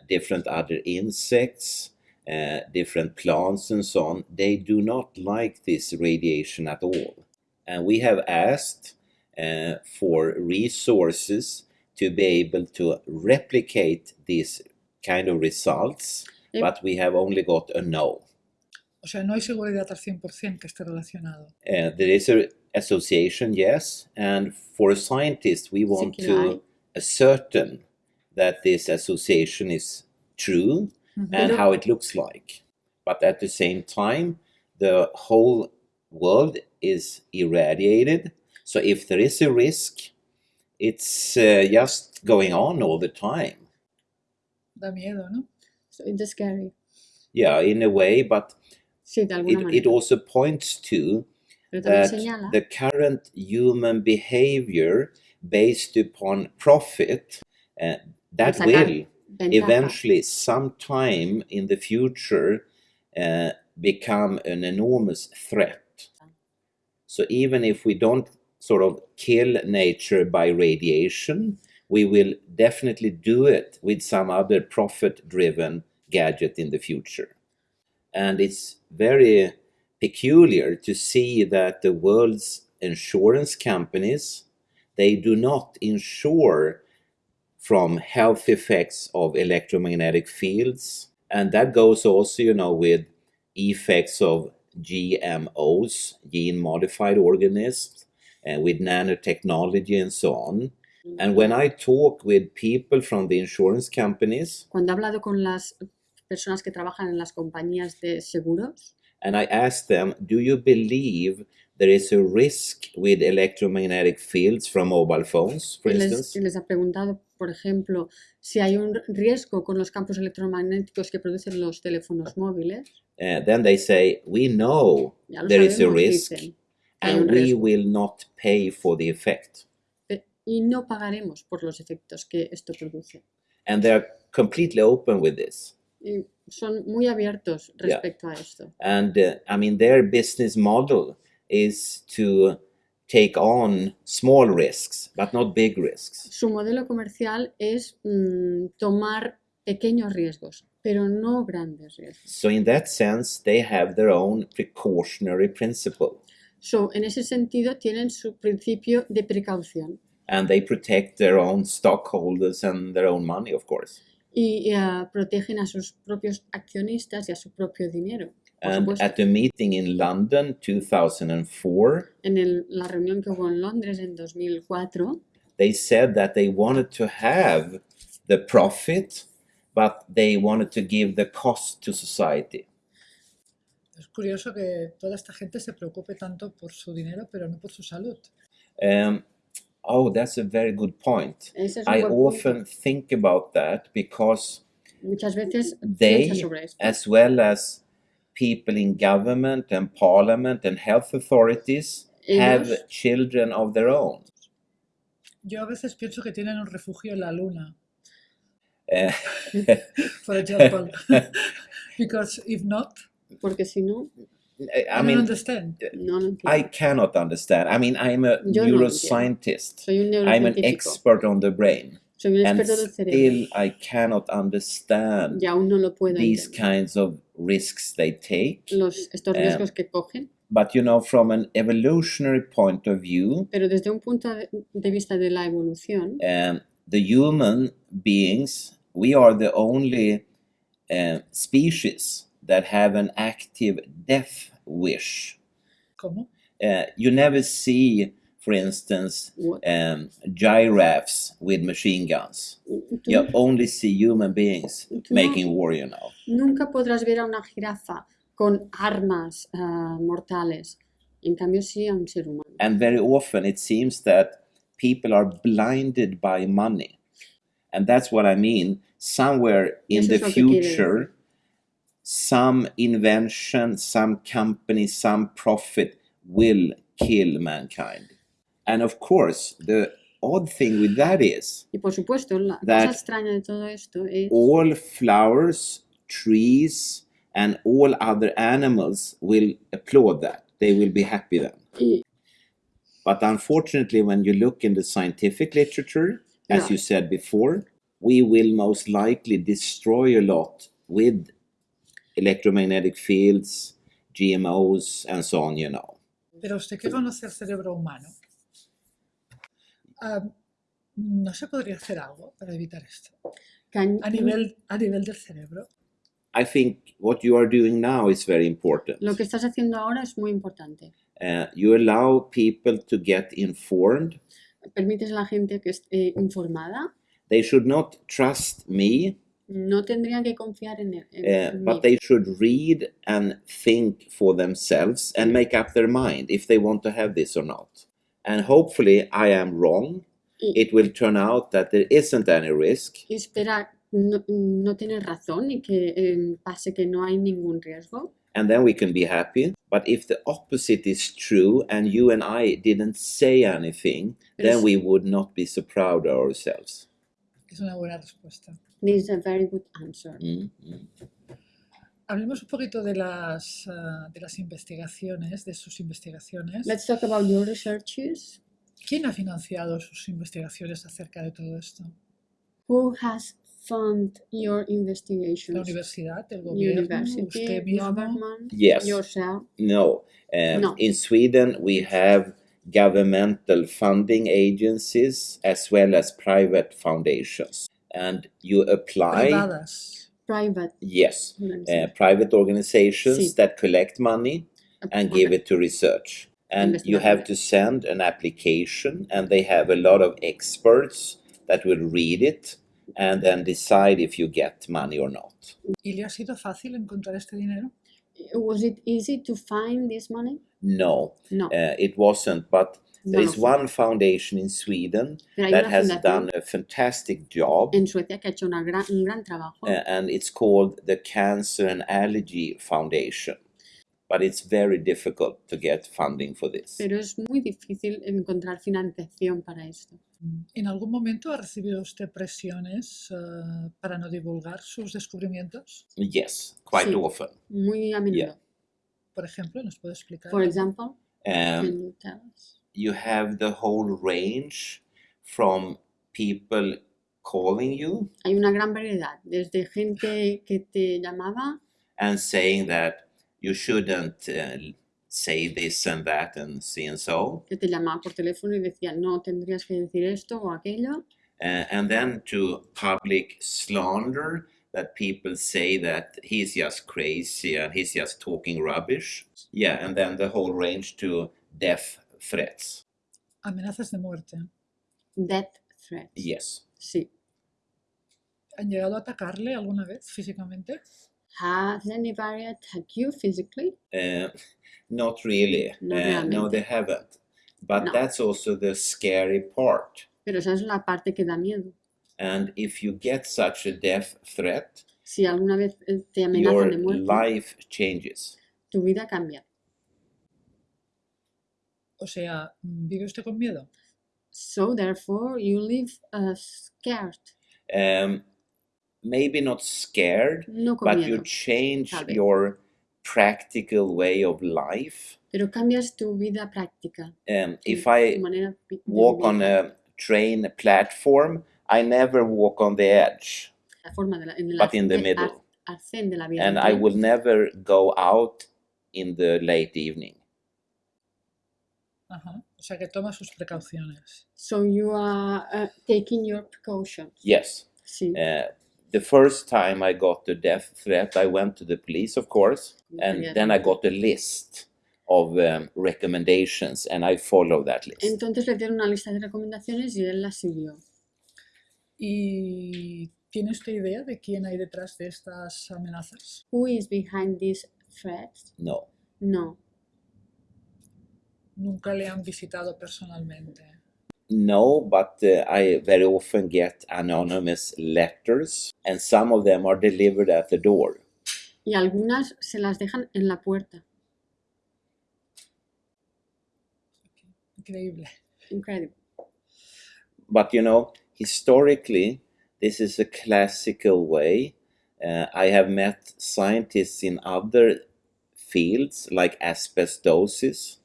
C: different other insects, uh, different plants, and so on, they do not like this radiation at all. And we have asked uh, for resources to be able to replicate these kind of results,
B: Yep.
C: but we have only got a no.
A: O sea, no hay seguridad al 100% que esté relacionado.
C: Uh, there is an association, yes, and for a scientist, we want
B: Sí que lo hay.
C: to ascertain that this association is true
A: Ujú.
C: and how it looks like. But at the same time, the whole world is irradiated. So if there is a risk, it's uh, just going on all the time.
A: Da miedo, ¿no?
B: So it's scary.
C: Yeah, in a way, but
B: Sí,
C: it, it also points to that
B: señala
C: the current human behavior based upon profit uh, that will eventually sometime in the future uh, become an enormous threat. So even if we don't sort of kill nature by radiation we will definitely do it with some other profit driven gadget in the future. And it's very peculiar to see that the world's insurance companies they do not insure from health effects of electromagnetic fields and that goes also you know with effects of gmos gene modified organisms and uh, with nanotechnology and so on and when i talk with people from the insurance companies
B: Cuando he hablado con las personas que trabajan en las compañías de seguros,
C: and I ask them, Do you believe there is a risk with electromagnetic fields from mobile phones, for
B: les,
C: instance?
B: les ha preguntado, por ejemplo, si hay un riesgo con los campos electromagnéticos que producen los teléfonos móviles.
C: Uh, then they say, We know there is a
B: sabemos,
C: risk,
B: dicen,
C: and we
B: riesgo.
C: will not pay for the effect.
B: y no pagaremos por los efectos que esto produce.
C: And they're completely open with this.
B: Y son muy abiertos
C: Yeah.
B: respecto a esto.
C: And uh, I mean, their business model is to take on small risks, but not big risks.
B: Su modelo comercial es mm, tomar pequeños riesgos, pero no grandes riesgos.
C: So, in that sense, they have their own precautionary principle.
B: So, en ese sentido, tienen su principio de precaución
C: and they protect their own stockholders and their own money, of course.
B: y eh, protegen a sus propios accionistas y a su propio dinero. Por
C: And at the meeting in London 2004,
B: En el- la reunión que hubo en Londres en 2004,
C: they said that they wanted to have the profit, but they wanted to give the cost to society.
A: Es curioso que toda esta gente se preocupe tanto por su dinero, pero no por su salud.
C: Um, oh, that's a very good point.
B: es
C: I
B: buen punto.
C: often think about that because
B: muchas veces
C: they,
B: sobre esto.
C: as well as people in government and parliament and health authorities, have
B: Ellos-
C: children of their own.
A: Yo a veces pienso que tienen un refugio en la luna,
C: Uh,
A: for example. Because if not,
B: Porque si no,
C: I
A: I, don't
C: mean,
A: understand.
B: no lo entiendo.
C: I cannot understand. I mean, I'm a
B: Yo no
C: neuroscientist.
B: Soy un
C: I'm an
B: neurocientífico,
C: expert on the brain,
B: soy un
C: and
B: experto del cerebro
C: still I cannot understand
B: y aún no lo puedo
C: these
B: entender.
C: kinds of risks they take.
B: Los, estos
C: Eh,
B: riesgos que cogen,
C: But you know, from an evolutionary point of view,
B: pero desde un punto de, de vista de la evolución,
C: um, the human beings, we are the only uh, species that have an active death wish.
A: ¿Cómo?
C: Uh, you never see, for instance, um, giraffes with machine guns. You only see human beings
B: No.
C: making war, you know.
B: nunca podrás ver a una jirafa con armas ah, mortales. En cambio, sí a un ser humano.
C: And very often it seems that people are blinded by money. And that's what I mean. Somewhere in
B: Eso
C: the
B: es lo que quiere
C: future, some invention, some company, some profit will kill mankind. And of course, the odd thing with that is
B: Y por supuesto, la
C: That-
B: cosa extraña de todo esto es
C: all flowers, trees, and all other animals will applaud that. They will be happy then.
B: y-
C: But unfortunately, when you look in the scientific literature, as
B: Yeah.
C: you said before, we will most likely destroy a lot with electromagnetic fields, GMOs, and so on, you know.
A: Pero usted que conoce el cerebro humano, ah, ¿no se podría hacer algo para evitar esto?
B: can-
A: A nivel, a nivel del cerebro.
C: I think what you are doing now is very important.
B: lo que estás haciendo ahora es muy importante.
C: Uh, you allow people to get informed.
B: Permites a la gente que esté informada.
C: They should not trust me,
B: No tendrían que confiar en, él, en-
C: uh,
B: en
C: but
B: mí,
C: they should read and think for themselves and make up their mind if they want to have this or not. And hopefully, I am wrong.
B: y,
C: It will turn out that there isn't any risk,
B: y esperar no, no tienes razón y que eh, pase que no hay ningún riesgo.
C: and then we can be happy. But if the opposite is true and you and I didn't say anything, then
B: Yes.
C: we would not be so proud of ourselves.
A: Es una buena respuesta.
B: This is a very good answer.
C: Mm, mm.
A: Hablemos un poquito de las, ah, de las investigaciones, de sus investigaciones.
B: Let's talk about your researches.
A: ¿Quién ha financiado sus investigaciones acerca de todo esto?
B: Who has funded your
A: ¿La
B: investigations?
A: universidad, el gobierno,
B: University,
A: usted mismo?
B: government,
C: Yes.
B: yourself.
C: No. Um,
B: No.
C: In Sweden, we have governmental funding agencies as well as private foundations. And you apply,
A: Privadas.
B: Private
C: yes, uh, private organizations
B: Sí.
C: that collect money and give it to research. And you have to send an application, and they have a lot of experts that will read it and then decide if you get money or not.
A: ¿Y le ha sido fácil encontrar este dinero?
B: Was it easy to find this money?
C: No,
B: No.
C: uh, it wasn't. But there
B: no,
C: is
B: no.
C: one foundation in Sweden that has done a fantastic job,
B: en Suecia que ha hecho una gran, un gran trabajo.
C: uh, and it's called the Cancer and Allergy Foundation. But it's very difficult to get funding for this.
B: Pero es muy difícil encontrar financiación para esto.
A: ¿En algún momento ha recibido usted presiones ah, para no divulgar sus descubrimientos?
C: Yes, quite
B: Sí.
C: often.
B: Muy a menudo.
C: Yeah.
A: Por ejemplo, ¿nos puede explicar?
B: For example, can
C: Um,
B: you tell us?
C: you have the whole range from people calling you
B: Hay una gran variedad, desde gente que te llamaba
C: and saying that you shouldn't uh, say this and that and see and so,
B: que te llamaba por teléfono y decía no tendrías que decir esto o aquello,
C: uh, and then to public slander that people say that he's just crazy and he's just talking rubbish. Yeah, and then the whole range to death threats.
A: Amenazas de muerte.
B: death threats.
C: Yes.
B: Sí.
A: ¿Han llegado a atacarle alguna vez físicamente?
B: Has anybody attacked you physically?
C: Uh, not really.
B: No
C: Uh, no, they haven't. But
B: No.
C: that's also the scary part.
B: Pero esa es la parte que da miedo.
C: And if you get such a death threat,
B: Si alguna vez eh, te amenazan
C: your
B: de muerte,
C: life changes.
B: tu vida cambia.
A: O sea, ¿vive usted con miedo?
B: So therefore you live uh, scared.
C: Um, maybe not scared,
B: No con
C: but you change
B: Tal
C: your practical way of life.
B: pero cambias tu vida práctica.
C: Um,
B: tu-
C: if I
B: manera
C: walk on a train platform, I never walk on the edge,
B: la forma de la, en
C: but in the
B: arce- ar-
C: middle.
B: de la vida.
C: And I will never go out in the late evening.
A: Ajá. O sea, que toma sus precauciones.
B: So you are uh, taking your precautions.
C: Yes.
B: Sí.
C: Uh, the first time I got the death threat, I went to the police, of course, and then I got a list of um, recommendations, and I follow that list.
B: Entonces le dieron una lista de recomendaciones y él las siguió.
A: ¿Y tiene usted idea de quién hay detrás de estas amenazas?
B: Who is behind these threats?
C: No,
B: No.
A: Nunca le han visitado personalmente.
C: no, but uh, I very often get anonymous letters, and some of them are delivered at the door.
B: Y algunas se las dejan en la puerta.
A: Increíble.
B: Incredible.
C: But you know, historically, this is a classical way. Uh, I have met scientists in other fields like asbestosis,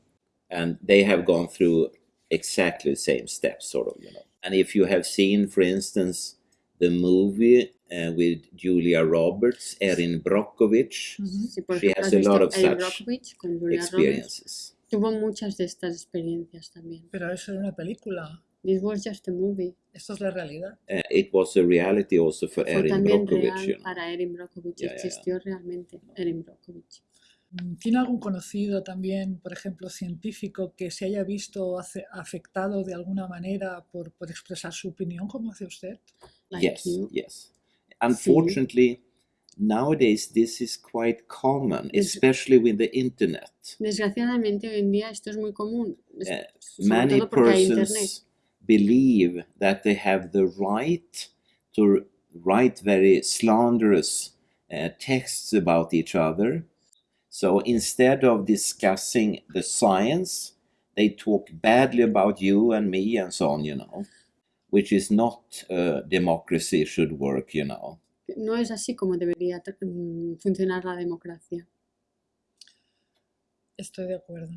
C: and they have gone through exactly the same steps, sort of, you know. And if you have seen, for instance, the movie uh, with Julia Roberts, Erin Brockovich,
A: Ujú.
B: Sí,
C: She has
B: has
C: a lot of
B: Erin
C: such
B: Brockovich con Julia Roberts.
C: experiences.
B: Tuvo muchas de estas experiencias también.
A: Pero eso era una película.
B: This was just a movie.
A: Esto es la realidad.
C: Uh, it was a reality also for
B: Fue
C: Erin
B: también
C: Brockovich.
B: real
C: You know.
B: para Erin Brockovich.
C: Ya, ya, ya.
B: Existió realmente Erin Brockovich.
A: ¿Tiene algún conocido también, por ejemplo, científico, que se haya visto ace- afectado de alguna manera por, por expresar su opinión, como hace usted?
B: Like
C: yes,
B: you.
C: yes. Unfortunately, nowadays this is quite common, especially with the internet.
B: Desgraciadamente hoy en día esto es muy común. es-
C: Eh,
B: sobre
C: Many
B: todo porque hay internet.
C: persons believe that they have the right to write very slanderous uh, texts about each other. So instead of discussing the science, they talk badly about you and me and so on, you know, which is not uh, democracy should work, you know.
B: No es así como debería mm, funcionar la democracia.
A: Estoy de acuerdo.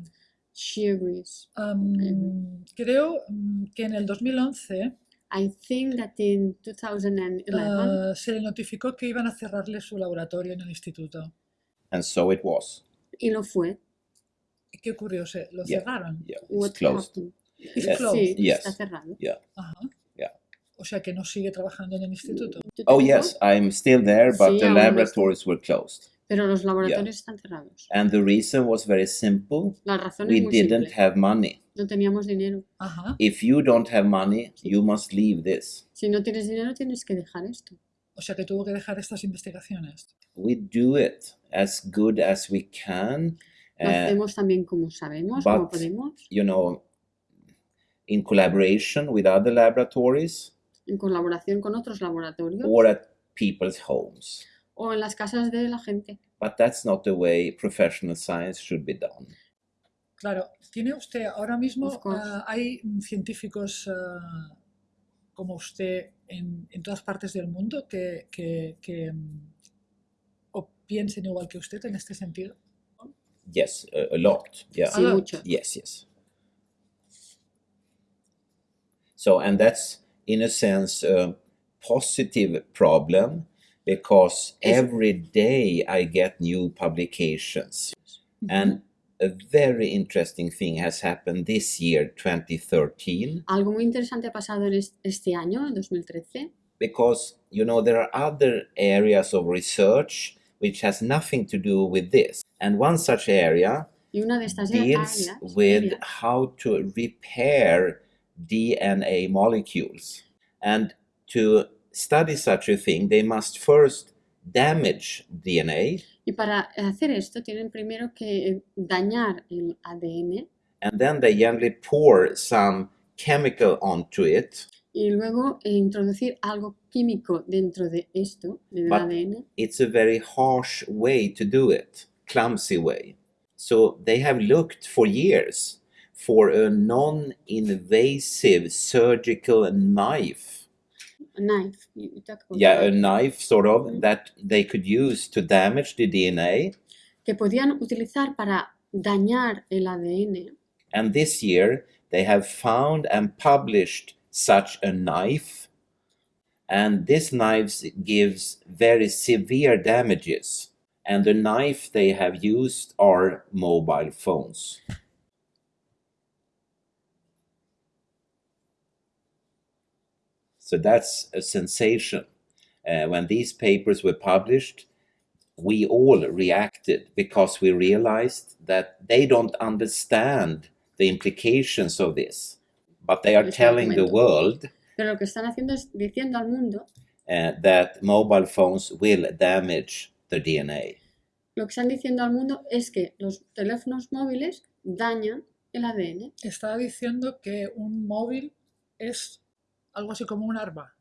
B: She agrees.
A: Am, creo mm, que en el 2011
B: I think that in 2011,
A: ah, se le notificó que iban a cerrarle su laboratorio en el instituto.
C: And so it was.
B: y lo fue.
A: ¿Qué ocurrió? ¿Se lo
C: Yeah.
A: cerraron?
C: Yeah, it's
B: What
C: closed.
B: happened?
A: It's
C: Yeah.
A: closed.
B: Sí,
C: Yes.
B: está cerrado.
C: Yeah.
A: Ajá.
C: Yeah.
A: O sea que no sigue trabajando en el instituto.
C: Oh yes, I'm still there, but
B: Sí,
C: the
B: aún no estoy.
C: laboratories were closed.
B: Pero los laboratorios están cerrados.
C: And the reason was very simple.
B: La razón
C: We
B: es muy
C: didn't
B: simple.
C: have money.
B: No teníamos dinero.
A: Ajá.
C: If you don't have money, you must leave this.
B: Si no tienes dinero, tienes que dejar esto.
A: O sea que tuvo que dejar estas investigaciones.
C: We do it as good as we can.
B: Lo
C: uh,
B: hacemos también como sabemos, como
C: but-
B: podemos,
C: you know, in collaboration with other laboratories
B: en colaboración con otros laboratorios
C: or at people's homes.
B: o en las casas de la gente.
C: But that's not the way professional science should be done.
A: Claro, tiene usted ahora mismo, ah, hay científicos ah, como usted en, en todas partes del mundo que, que- que, mm, o piensen igual que usted en este sentido.
C: Yes, a, a lot. Yeah.
B: Sí, mucho.
C: Yes, yes. So, and that's in a sense a positive problem because every day I get new publications. And a very interesting thing has happened this year, 2013,
B: Algo muy interesante ha pasado este año, en 2013,
C: because you know there are other areas of research which has nothing to do with this. And one such area
B: y una de estas
C: deals
B: áreas
C: with
B: áreas,
C: how to repair DNA molecules. And to study such a thing, they must first damage DNA
B: y para hacer esto tienen primero que dañar el ADN
C: and then they generally pour some chemical onto it.
B: y luego eh, introducir algo químico dentro de esto, del
C: But-
B: ADN.
C: It's a very harsh way to do it, clumsy way. So they have looked for years for a non invasive surgical knife.
B: Knife. talk about
C: Yeah, a
B: knife.
C: knife sort of
B: Mhm.
C: that they could use to damage the DNA.
B: que podían utilizar para dañar el ADN.
C: And this year they have found and published such a knife. And this knife gives very severe damages. And the knife they have used are mobile phones. So that's a sensation. Uh, when these papers were published, we all reacted because we realized that they don't understand the implications of this. But they are telling the world
B: Pero lo que están haciendo es diciendo al mundo,
C: uh, that mobile phones will damage the DNA.
B: lo que están diciendo al mundo es que los teléfonos móviles dañan el ADN.
A: Estaba diciendo que un móvil es algo así como un arma.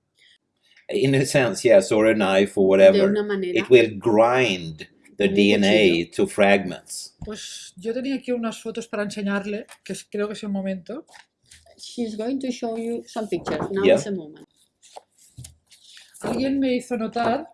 C: In a sense, yes, or a knife or
B: De
C: whatever.
B: una manera,
C: It will grind the DNA to fragments.
A: Pues yo tenía aquí unas fotos para enseñarle, que es- creo que es el momento.
B: she's going to show you some pictures. Now
C: Yeah.
B: is the moment.
A: Alguien me hizo notar.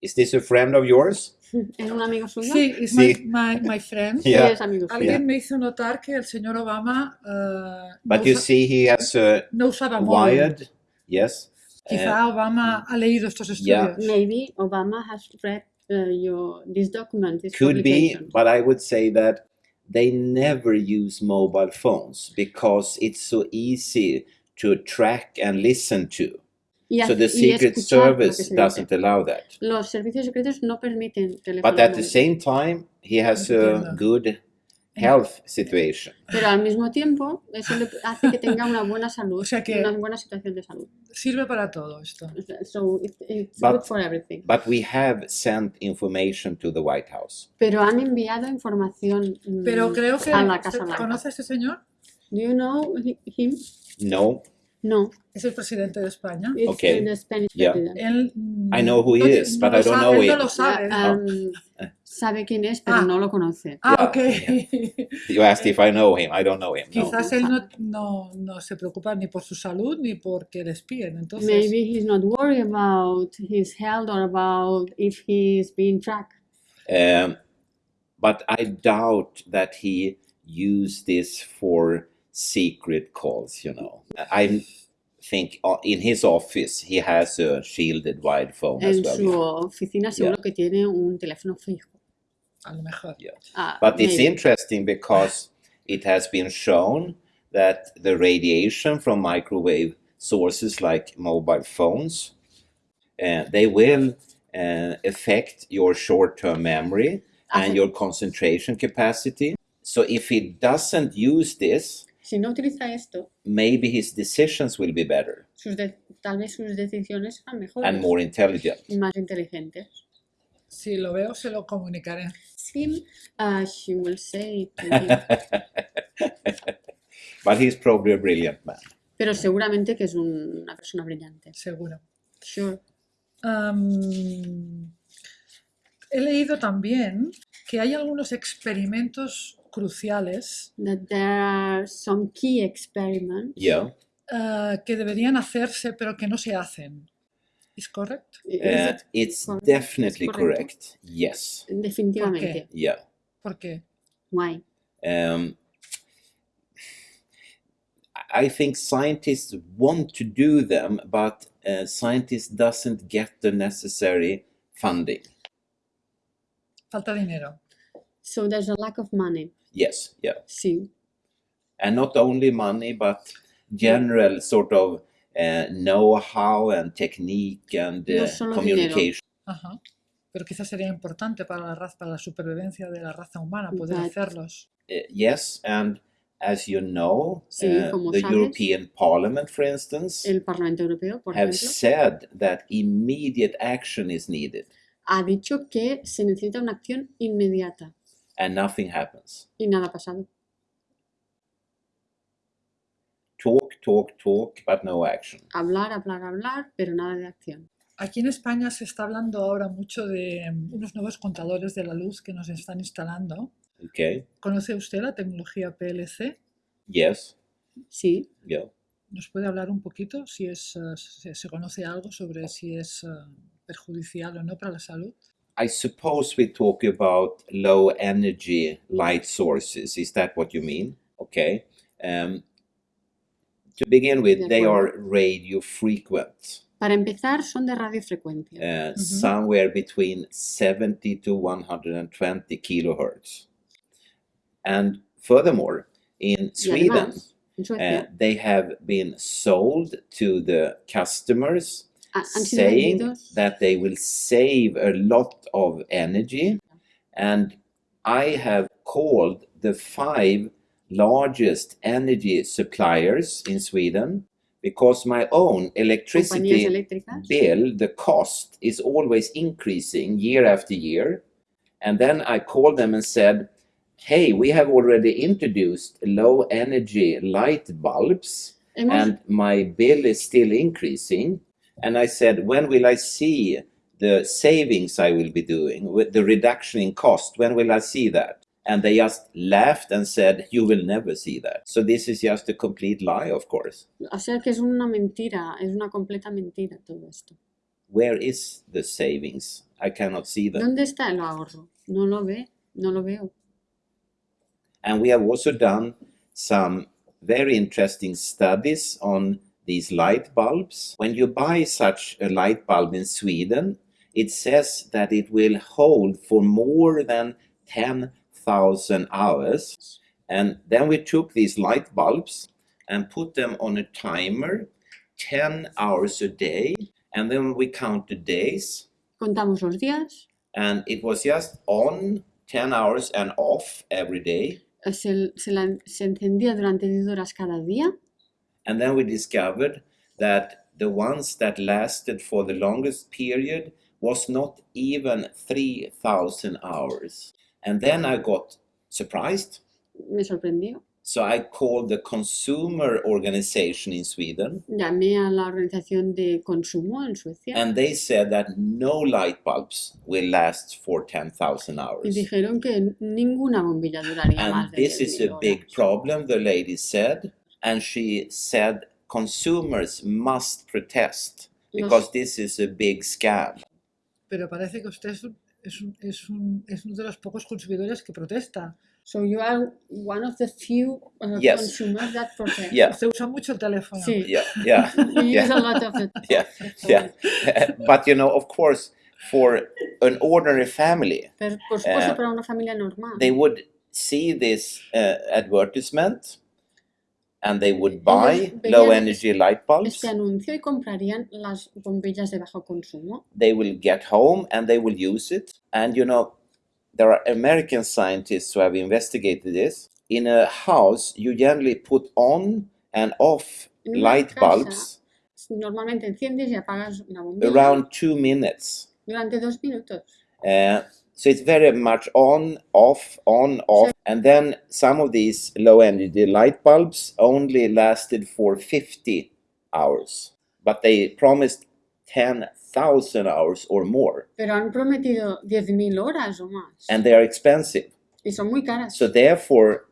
C: Is this a friend of yours? [LAUGHS]
B: ¿Es un amigo suyo?
A: Sí, es
C: Sí.
A: my, my, my friend.
B: Sí,
C: Yeah.
B: es amigo suyo.
A: Alguien me hizo notar que el señor Obama no,
C: But you
A: usa-
C: see, he has a
A: no usaba móvil.
C: Wired, yes. uh,
A: Quizá Obama ha leído estos
C: Yeah.
B: Maybe Obama has read uh, your, this document, this
C: could be, but I would say that they never use mobile phones because it's so easy to track and listen to.
B: Y
C: So the Secret
B: escuchar lo que
C: Service doesn't allow that.
B: Los servicios secretos no permiten teléfonos
C: But at the same time, he has a good health situation.
B: Pero al mismo tiempo, eso le hace que tenga una buena salud,
A: O sea que-
B: una buena situación de salud.
A: Sirve para todo esto.
B: So it- it's
C: But-
B: good for everything.
C: But we have sent information to the White House.
B: Pero han enviado información mm,
A: Pero creo que...
B: a la Casa Blanca.
A: ¿Conoce a este señor?
B: Do you know hi- him?
C: No,
B: No,
A: Es el presidente de España.
B: it's
C: Okay.
B: the Spanish
C: Yeah.
B: president.
A: Él, mm,
C: I know who he
A: no te-
C: is,
A: no
C: but
A: lo
C: I don't
A: sabe,
C: know
A: él
C: him.
A: no lo sabe.
B: Ah, um, sabe quién es, pero
A: Ah.
B: no lo conoce.
A: ah,
C: Yeah,
A: ok. [LAUGHS]
C: You asked if I know him. I don't know him. No.
A: Quizás él no, no, no se preocupa ni por su salud ni porque le espíen. Entonces,
B: Maybe he's not worried about his health or about if he's being tracked.
C: Um, but I doubt that he used this for secret calls, you know. I think uh, in his office he has a shielded wide phone as
B: En
C: well.
B: su
C: yeah.
B: oficina seguro que tiene un teléfono fijo.
A: a lo mejor.
C: Yeah.
B: Ah,
C: But it's interesting because it has been shown that the radiation from microwave sources like mobile phones, uh, they will uh, affect your short-term memory and your concentration capacity. So if he doesn't use this,
B: Si no utiliza esto,
C: maybe his decisions will be better
B: sus de- tal vez sus decisiones serán mejores
C: and more intelligent.
B: y más inteligentes.
A: Si lo veo, se lo comunicaré.
B: Sim, uh, she will say to [LAUGHS] him.
C: but he's probably a brilliant man.
B: Pero seguramente que es un- una persona brillante.
A: Seguro.
B: Sure.
A: Am, he leído también que hay algunos experimentos cruciales
B: That there are some key experiments.
C: Yeah.
A: ah, que deberían hacerse pero que no se hacen. ¿Es correcto?
B: Is
C: Uh, it's
B: correct?
C: definitely
B: Es correcto.
C: correct. Yes.
B: Definitivamente.
C: Yeah.
A: ¿Por qué?
B: Why?
C: Um, I think scientists want to do them, but uh, scientists doesn't get the necessary funding.
A: Falta dinero.
B: So there's a lack of money.
C: Yes, yeah,
B: Sí.
C: and not only money, but general sort of uh, know-how and technique and
B: No
C: uh,
B: solo
C: communication.
A: Ajá. Pero quizás sería importante para la raza, para la supervivencia de la raza humana poder
B: But-
A: hacerlos.
C: Uh, yes, and as you know,
B: Sí,
C: uh, the
B: sabes.
C: European Parliament, for instance,
B: El Parlamento Europeo, por
C: have
B: ejemplo,
C: said that immediate action is needed,
B: ha dicho que se necesita una acción inmediata
C: and nothing happens.
B: y nada ha pasado.
C: Talk, talk, talk, but no action.
B: Hablar, hablar, hablar, pero nada de acción.
A: Aquí en España se está hablando ahora mucho de mm, unos nuevos contadores de la luz que nos están instalando.
C: Okay.
A: ¿Conoce usted la tecnología PLC?
C: Yes.
B: Sí,
C: Yeah.
A: ¿Nos puede hablar un poquito si es, eh, se, se conoce algo sobre si es eh, perjudicial o no para la salud?
C: I suppose we talk about low energy light sources. Is that what you mean? Okay. Um, to begin with, they are radio frequent,
B: para empezar son de radiofrecuencia.
C: uh, somewhere between 70 to 120 kilohertz. And furthermore, in Sweden,
B: además,
C: uh, they have been sold to the customers
B: ha- han sido
C: saying that they will save a lot of energy. And I have called the five largest energy suppliers in Sweden because my own electricity bill, the cost is always increasing year after year. And then I called them and said, Hey, we have already introduced low energy light bulbs and my bill is still increasing. And I said, when will I see the savings I will be doing with the reduction in cost? When will I see that? And they just laughed and said, you will never see that. So this is just a complete lie, of course.
B: o sea que es una mentira, es una completa mentira todo esto.
C: Where is the savings? I cannot see them.
B: ¿Dónde está el ahorro? No lo ve, no lo veo.
C: And we have also done some very interesting studies on these light bulbs. When you buy such a light bulb in Sweden, it says that it will hold for more than 10,000 hours. And then we took these light bulbs and put them on a timer 10 hours a day. And then we count the days.
B: Contamos los días,
C: And it was just on 10 hours and off every day.
B: eh, se, se la- se encendía durante 10 horas cada día
C: And then we discovered that the ones that lasted for the longest period was not even 3,000 hours. And then I got surprised.
B: me sorprendió.
C: So I called the consumer organization in Sweden,
B: Llamé a la organización de consumo en Suecia
C: and they said that no light bulbs will last for 10,000
B: y
C: hours.
B: dijeron que ninguna bombilla duraría más
C: And
B: de
C: this is a big problem, the lady said. And she said consumers must protest because this is a big scam.
A: Pero parece que usted es, un- es, un- es, un- es uno de los pocos consumidores que protesta.
B: So you are one of the few uh,
C: Yes.
B: consumers that protest.
C: Yeah,
A: Usted usa mucho el teléfono.
B: Sí.
C: yeah, yeah. [LAUGHS]
B: You use a lot of it.
C: Yeah, yeah. [LAUGHS] but you know, of course, for an ordinary family,
B: Pero por supuesto
C: Eh,
B: para una familia normal.
C: they would see this uh, advertisement and they would buy
B: veían
C: low energy light bulbs.
B: este anuncio y comprarían las bombillas de bajo consumo.
C: They will get home and they will use it. And you know, there are American scientists who have investigated this. In a house, you generally put on and off
B: una
C: light
B: casa,
C: bulbs
B: Normalmente enciendes y apagas la bombilla
C: around two minutes.
B: durante dos minutos.
C: Uh, so it's very much on, off, on, off. And then some of these low energy light bulbs only lasted for 50 hours, but they promised 10,000 hours or more,
B: Pero han prometido 10.000 horas o más.
C: and they are expensive.
B: y son muy caras.
C: So therefore,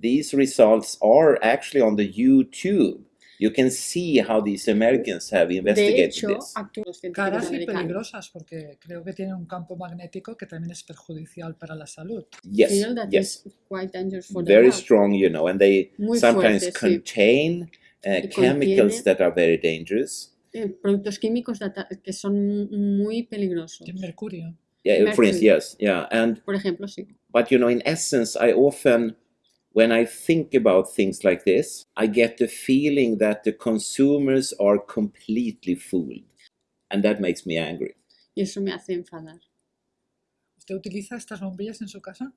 C: these results are actually on the YouTube. You can see how these Americans have
B: de
C: investigated
B: hecho,
C: this.
B: actúan los científicos
A: Caras y peligrosas porque creo que tienen un campo magnético que también es perjudicial para la salud.
C: Yes,
B: Feel that
C: yes.
B: quite dangerous for the
C: very
B: health.
C: strong, you know, and they
B: Muy
C: sometimes
B: fuerte, sí.
C: contain uh, chemicals that are very dangerous.
B: Eh, productos químicos que son muy peligrosos.
A: Mercurio.
C: Yeah, for instance, yes, yeah, and
B: Por ejemplo, sí.
C: but you know, in essence, I often, when I think about things like this, I get the feeling that the consumers are completely fooled, and that makes me angry.
B: Y eso me hace enfadar.
A: ¿Usted utiliza estas bombillas en su casa?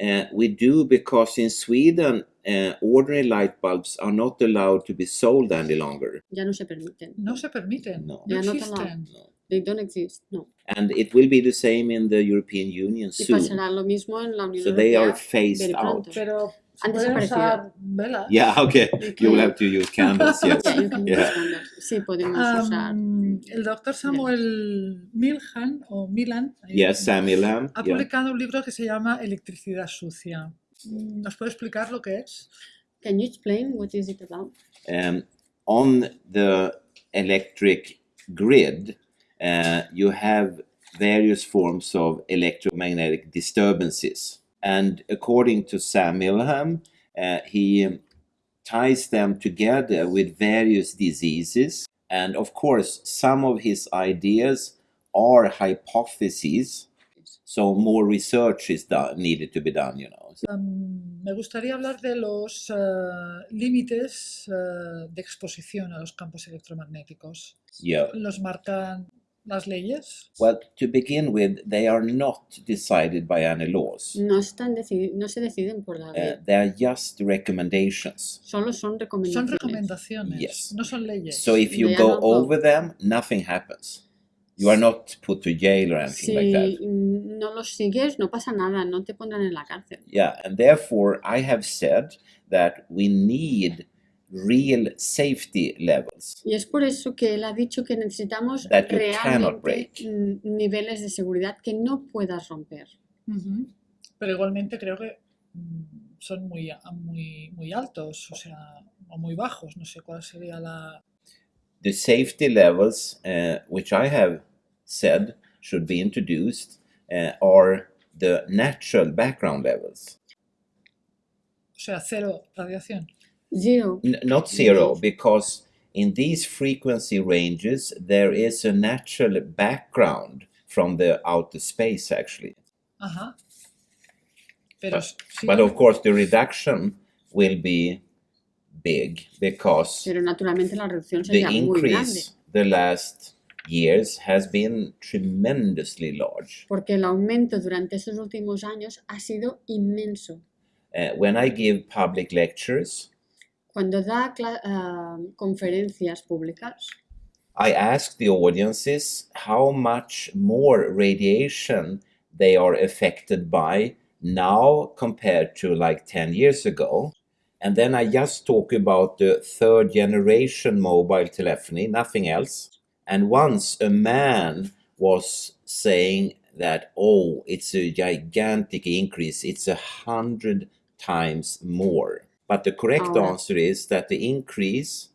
C: Uh, we do because in Sweden, uh, ordinary light bulbs are not allowed to be sold any longer.
B: Ya no se permiten.
A: No se permiten.
C: No.
A: No
B: Ya no
A: existen.
C: No.
B: They don't exist. No.
C: And it will be the same in the European Union
B: Y
C: soon.
B: pasará lo mismo en la Unión
C: So they are
B: Europea.
C: phased
B: very
C: out.
B: pronto.
A: Pero se
B: Han
A: pueden
B: desaparecido.
A: usar velas.
C: Yeah, okay.
B: You
C: You will
B: can-
C: have to use candles, [LAUGHS] yes.
B: Yeah, you can use
C: Yeah.
B: candles. Sí, podemos usar.
A: Am, el doctor Samuel Milham, o Milan, ahí
C: Yes, Samuel Lamb.
A: ha
C: Yeah.
A: publicado un libro que se llama Electricidad sucia. ¿Nos puede explicar lo que es?
B: Can you explain what is it about?
C: Um, on the electric grid, uh, you have various forms of electromagnetic disturbances. And according to Sam Milham, uh, he ties them together with various diseases. And of course, some of his ideas are hypotheses. So more research is done, needed to be done, you know.
A: Am, me gustaría hablar de los eh, límites eh, de exposición a los campos electromagnéticos.
C: Yeah.
A: ¿Los marcan las leyes?
C: Well, to begin with, they are not decided by any laws.
B: No, están decidi- no se deciden por la
C: Uh,
B: ley.
C: they are just recommendations.
B: Solo son
A: Son
B: recomendaciones.
A: recomendaciones,
C: Yes.
A: no son leyes.
C: So if you
B: They are
C: go
B: not law.
C: over them, nothing happens. You are not put to jail or anything
B: Si
C: like that.
B: no los sigues, no pasa nada, no te pondrán en la cárcel.
C: Yeah, and therefore I have said that we need real safety levels.
B: Y es por eso que él ha dicho que necesitamos
C: That you cannot
B: realmente
C: break.
B: niveles de seguridad que no puedas romper.
A: Ujú. Pero igualmente creo que mm, son muy, muy, muy altos, o sea, o muy bajos, no sé cuál sería la...
C: The safety levels, uh, which I have said should be introduced, uh, are the natural background levels.
A: O sea, cero radiación.
B: Zero.
C: N- not zero, because in these frequency ranges there is a natural background from the outer space actually.
A: Pero
C: But- But of course the reduction will be big because
B: Pero naturalmente la reducción
C: the
B: sería muy grande.
C: increase the last years has been tremendously large.
B: Porque el aumento durante estos últimos años ha sido inmenso.
C: Uh, when I give public lectures,
B: Cuando da ah, conferencias públicas,
C: I ask the audiences how much more radiation they are affected by now compared to like 10 years ago. And then I just talk about the third generation mobile telephony, nothing else. And once a man was saying that, oh, it's a gigantic increase, it's a hundred times more. But the correct oh,
B: Ahora.
C: answer is that the increase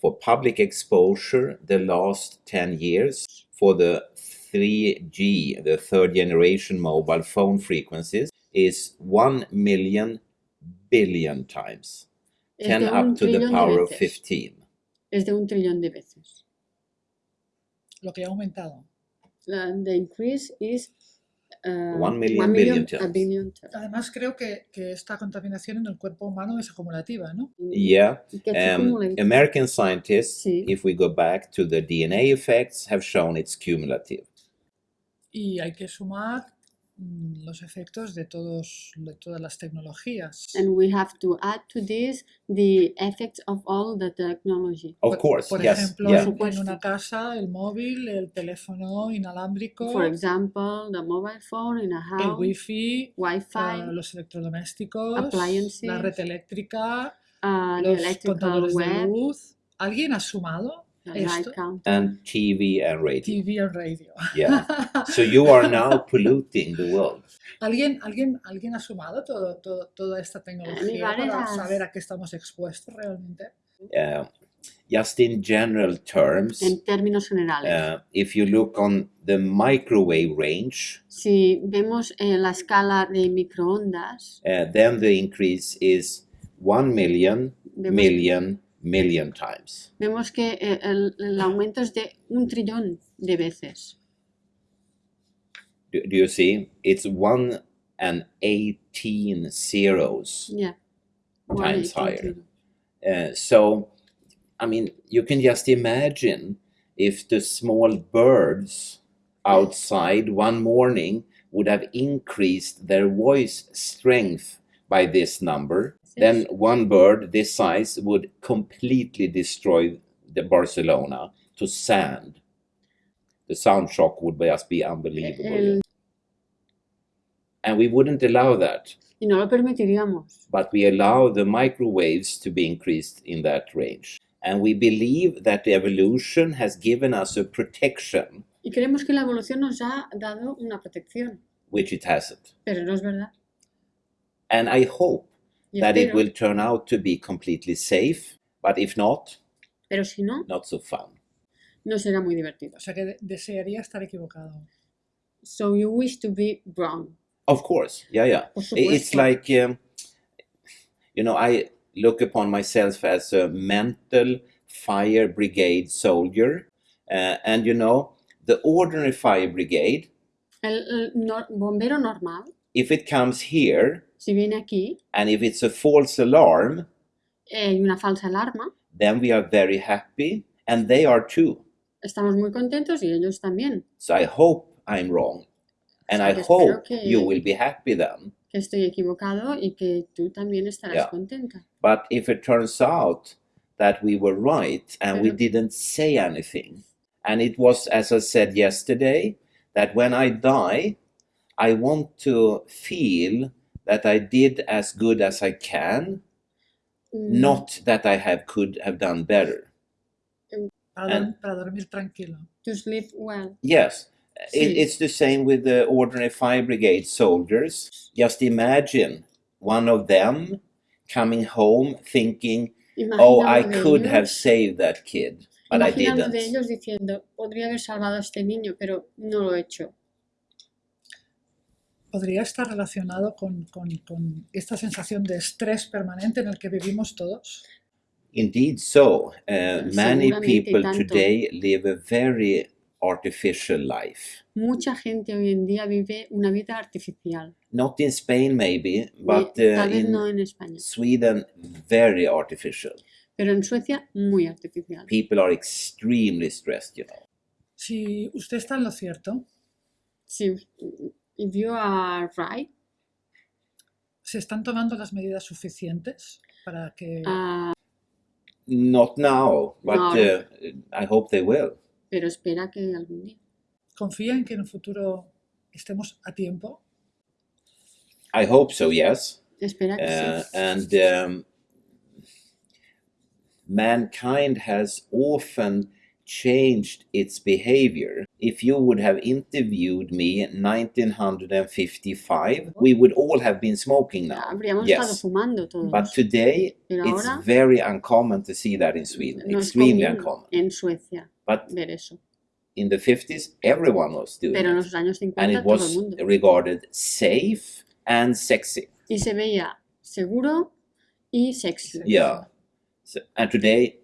C: for public exposure the last 10 years for the 3G, the third generation mobile phone frequencies, is 1 million billion times. 10 up to the power of 15.
B: Es de un trillón de veces.
A: Lo que ha aumentado.
B: La- the increase is uh,
C: One million
B: one
C: billion
B: a
C: times.
B: billion times.
A: Además, creo que, que esta contaminación en el cuerpo humano es acumulativa, ¿no?
C: Yeah.
B: Y que
C: Um. American scientists,
B: Sí.
C: if we go back to the DNA effects, have shown it's cumulative.
A: Y hay que sumar mm, los efectos de, todos, de todas las tecnologías.
B: And we have to add to this the effects of all the technology.
C: Of
A: Por-
C: course,
A: Por
C: yes.
A: ejemplo,
C: yeah.
A: en- una casa, el móvil, el teléfono inalámbrico,
B: For example, the mobile phone in a
A: el
B: house,
A: wifi,
B: Wi-Fi,
A: ah, los electrodomésticos,
B: appliances,
A: la red eléctrica,
B: uh, the
A: los
B: electrical
A: contadores de
B: web,
A: luz. ¿Alguien ha sumado
B: the light
A: esto?
B: counter.
C: And TV and radio.
A: TV and radio.
C: Yeah. [LAUGHS] So you are now polluting the world.
A: ¿Alguien, alguien, ¿Alguien ha sumado todo, todo- toda esta tecnología para saber a qué estamos expuestos realmente?
C: Uh, just in general terms,
B: En términos generales,
C: uh, if you look on the microwave range,
B: si vemos eh, la escala de microondas,
C: uh, then the increase is 1 million,
B: vemos,
C: million, million times.
B: vemos que eh, el, el aumento es de un trillón de veces.
C: Do, do you see? It's 1 and 18 zeros.
B: Yeah.
C: Times
B: 180
C: higher. Uh, so, I mean, you can just imagine if the small birds outside one morning would have increased their voice strength by this number, then one bird this size would completely destroy the Barcelona to sand. The sound shock would just be unbelievable.
B: El-
C: And we wouldn't allow that.
B: y no lo permitiríamos.
C: but we allow the microwaves to be increased in that range. And we believe that the evolution has given us a protection,
B: Y creemos que la evolución nos ha dado una protección,
C: which it hasn't.
B: pero no es verdad.
C: And I hope that it will turn out to be completely safe, but if not,
B: pero si no,
C: not so fun.
B: no será muy divertido.
A: O sea que de- desearía estar equivocado.
B: So you wish to be wrong.
C: Of course, yeah, yeah.
B: Por
C: I- It's
B: supuesto.
C: like, um, you know, I look upon myself as a mental fire brigade soldier. Uh, and, you know, the ordinary fire brigade
B: El, el nor- bombero normal,
C: if it comes here
B: si viene aquí
C: and if it's a false alarm,
B: eh, hay una falsa alarma,
C: then we are very happy and they are too.
B: estamos muy contentos y ellos también.
C: So I hope I'm wrong. And I
B: que espero
C: hope
B: que-
C: you will be happy then.
B: Que estoy equivocado y que tú también estarás
C: Yeah.
B: contenta.
C: But if it turns out that we were right and we
B: Pero-
C: didn't say anything, and it was, as I said yesterday, that when I die, I want to feel that I did as good as I can,
B: Mm,
C: not that I have could have done better.
A: Para,
C: And-
A: para dormir tranquilo.
B: To sleep well.
C: Yes, it, it's the same with the ordinary fire brigade soldiers. Just imagine one of them coming home thinking, "Oh, I
B: Imagina uno de
C: could have saved that kid, but I
B: imagina uno de
C: didn't."
B: ellos diciendo, podría haber salvado a este niño, pero no lo he hecho.
A: ¿Podría estar relacionado con, con- con esta sensación de estrés permanente en el que vivimos todos?
C: Indeed, so uh, many people
B: tanto.
C: today live a very artificial life.
B: Mucha gente hoy en día vive una vida artificial.
C: Not in Spain, maybe, but uh,
B: tal vez
C: in
B: no en España,
C: Sweden, very artificial.
B: pero en Suecia muy artificial.
C: People are extremely stressed, you know.
A: Si usted está en lo cierto,
B: Si, if you are right,
A: ¿se están tomando las medidas suficientes para que...
B: ah,
C: Not now, but
B: No.
C: uh, I hope they will.
B: pero espera que algún día.
A: confía en que en el futuro estemos a tiempo?
C: I hope so, yes.
B: Espera que
C: Uh,
B: sí.
C: and um, mankind has often changed its behavior. If you would have interviewed me in 1955, we would all have been smoking now. Yes. But today, it's very uncommon to see that in Sweden. Extremely uncommon.
B: en Suecia
C: But in the 50s, everyone was doing it. And it was regarded safe and sexy.
B: Y se veía seguro y sexy.
C: Yeah. So, and today,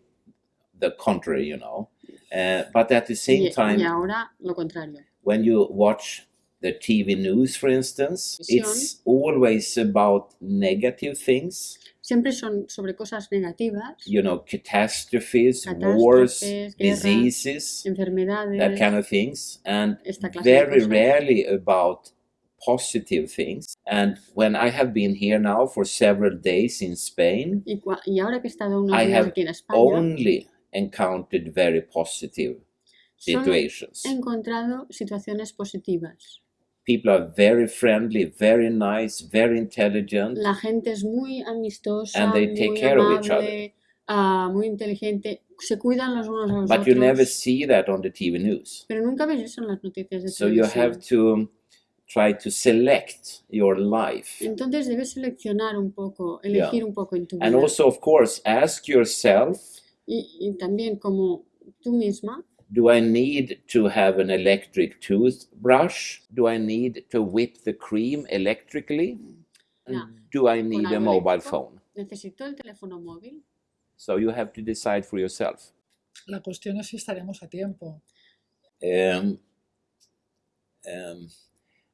C: the contrary, you know. Uh, but at the same
B: Y,
C: time,
B: y ahora lo contrario.
C: when you watch the TV news, for instance, it's always about negative things.
B: Siempre son sobre cosas negativas,
C: You know, catastrophes, wars,
B: guerras,
C: diseases,
B: enfermedades.
C: that kind of things, and
B: Esta clase de
C: very rarely about positive things. And when I have been here now for several days in Spain,
B: Y, y ahora que he estado unos
C: I
B: días
C: have
B: aquí en España,
C: only encountered very positive
B: solo
C: situations.
B: he encontrado situaciones positivas.
C: People are very friendly, very nice, very intelligent.
B: La gente es muy amistosa,
C: And they take
B: muy
C: care of each
B: amable, ah, muy inteligente, se cuidan los unos a los
C: But
B: otros.
C: you never see that on the TV news.
B: Pero nunca ves eso en las noticias de
C: So you have to try to select your life.
B: Entonces debes seleccionar un poco,
C: Yeah.
B: elegir un poco en tu vida.
C: And also, of course, ask yourself
B: y, y también como tú misma,
C: do I need to have an electric toothbrush? Do I need to whip the cream electrically? Do I need a mobile phone?
B: necesito el teléfono móvil.
C: So you have to decide for yourself.
A: La cuestión es si estaremos a tiempo.
C: Um, um,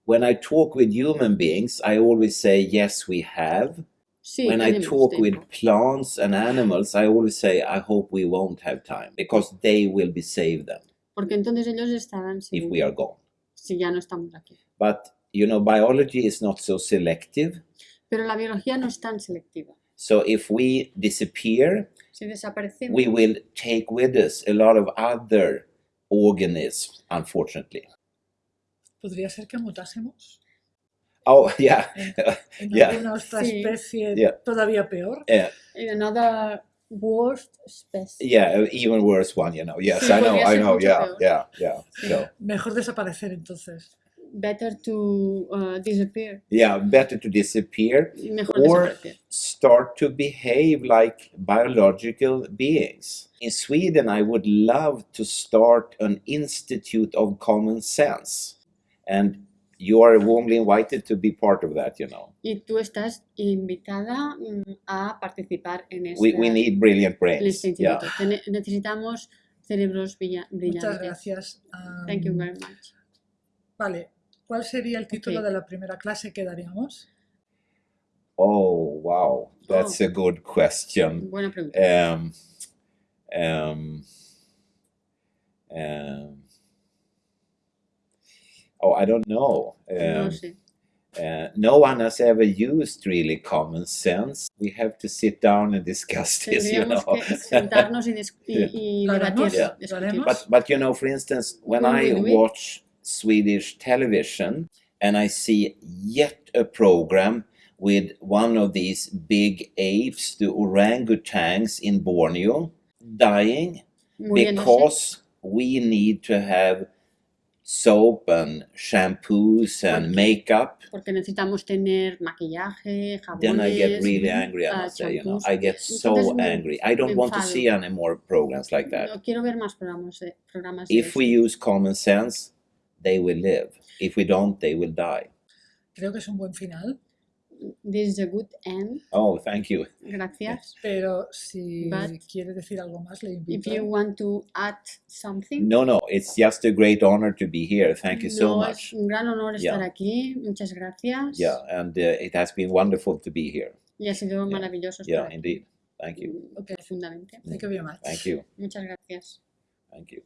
C: when I talk with human beings, I always say, yes, we have.
B: Sí,
C: when I talk
B: tiempo.
C: with plants and animals, I always say, I hope we won't have time because they will be saved then
B: Porque entonces ellos estarán
C: if we
B: seguros
C: are gone.
B: si ya no estamos aquí.
C: But you know, biology is not so selective.
B: Pero la biología no es tan selectiva.
C: So if we disappear,
B: Si desaparecemos,
C: we will take with us a lot of other organisms, unfortunately.
A: ¿Podría ser que mutásemos
C: Oh, yeah.
A: en, en
C: Yeah.
A: alguna otra
B: Sí.
A: especie
C: Yeah.
A: todavía peor?
C: Yeah,
B: in another worst species.
C: yeah, even worse one, you know. Yes,
B: Sí,
C: I know, I know.
B: mucho
C: Yeah,
B: peor.
C: yeah, yeah. So,
A: Mejor desaparecer entonces.
B: Better to uh, disappear.
C: yeah, better to disappear
B: Mejor
C: or
B: desaparecer.
C: start to behave like biological beings. In Sweden, I would love to start an institute of common sense. And you are warmly invited to be part of that, you know.
B: Y tú estás invitada mm, a participar en este,
C: We, we need brilliant
B: en
C: brains.
B: este
C: Yeah.
B: instituto. Tene- necesitamos cerebros brilla-
A: Muchas
B: brillantes.
A: gracias. Am,
B: Thank you very much.
A: Vale, ¿cuál sería el título
B: Ok.
A: de la primera clase que daríamos?
C: Oh, wow. That's
B: Oh.
C: a good question.
B: Buena pregunta.
C: Um, um, um, oh, I don't know.
B: no
C: Um, uh, no one has ever used really common sense. We have to sit down and discuss this, [LAUGHS] you know.
B: Tendríamos que sentarnos y, dis- y- y
A: Lo
B: debatir.
A: haremos,
C: Yeah.
A: lo
B: discutir.
A: haremos.
C: But but you know, for instance, when I watch Swedish television and I see yet a program with one of these big apes, the orangutans in Borneo, dying because we need to have soap and shampoos and
B: Porque-
C: makeup.
B: Porque necesitamos tener maquillaje, jabones.
C: Then I get really mm, angry. I must say, you know. I get so
B: Entonces mm,
C: angry. I don't
B: me
C: want to see any more programs like that.
B: No quiero ver más programas de, programas de
C: If we
B: estos.
C: use common sense, they will live. If we don't, they will die.
A: Creo que es un buen final,
B: This is a good end.
C: Oh, thank you.
B: Gracias.
A: pero si
B: But-
A: quiere decir algo más, le
B: If you want to add something.
C: No, no, it's just a great honor to be here. Thank you so much.
B: Es un gran honor estar
C: Yeah.
B: aquí. Muchas gracias.
C: Yeah, and uh, it has been wonderful to be here.
B: Y ha sido
C: Yeah.
B: maravilloso estar
C: Yeah,
B: aquí.
C: indeed. Thank you.
B: Okay. Profundamente.
A: Thank you very much.
C: Thank you.
B: Muchas gracias.
C: Thank you.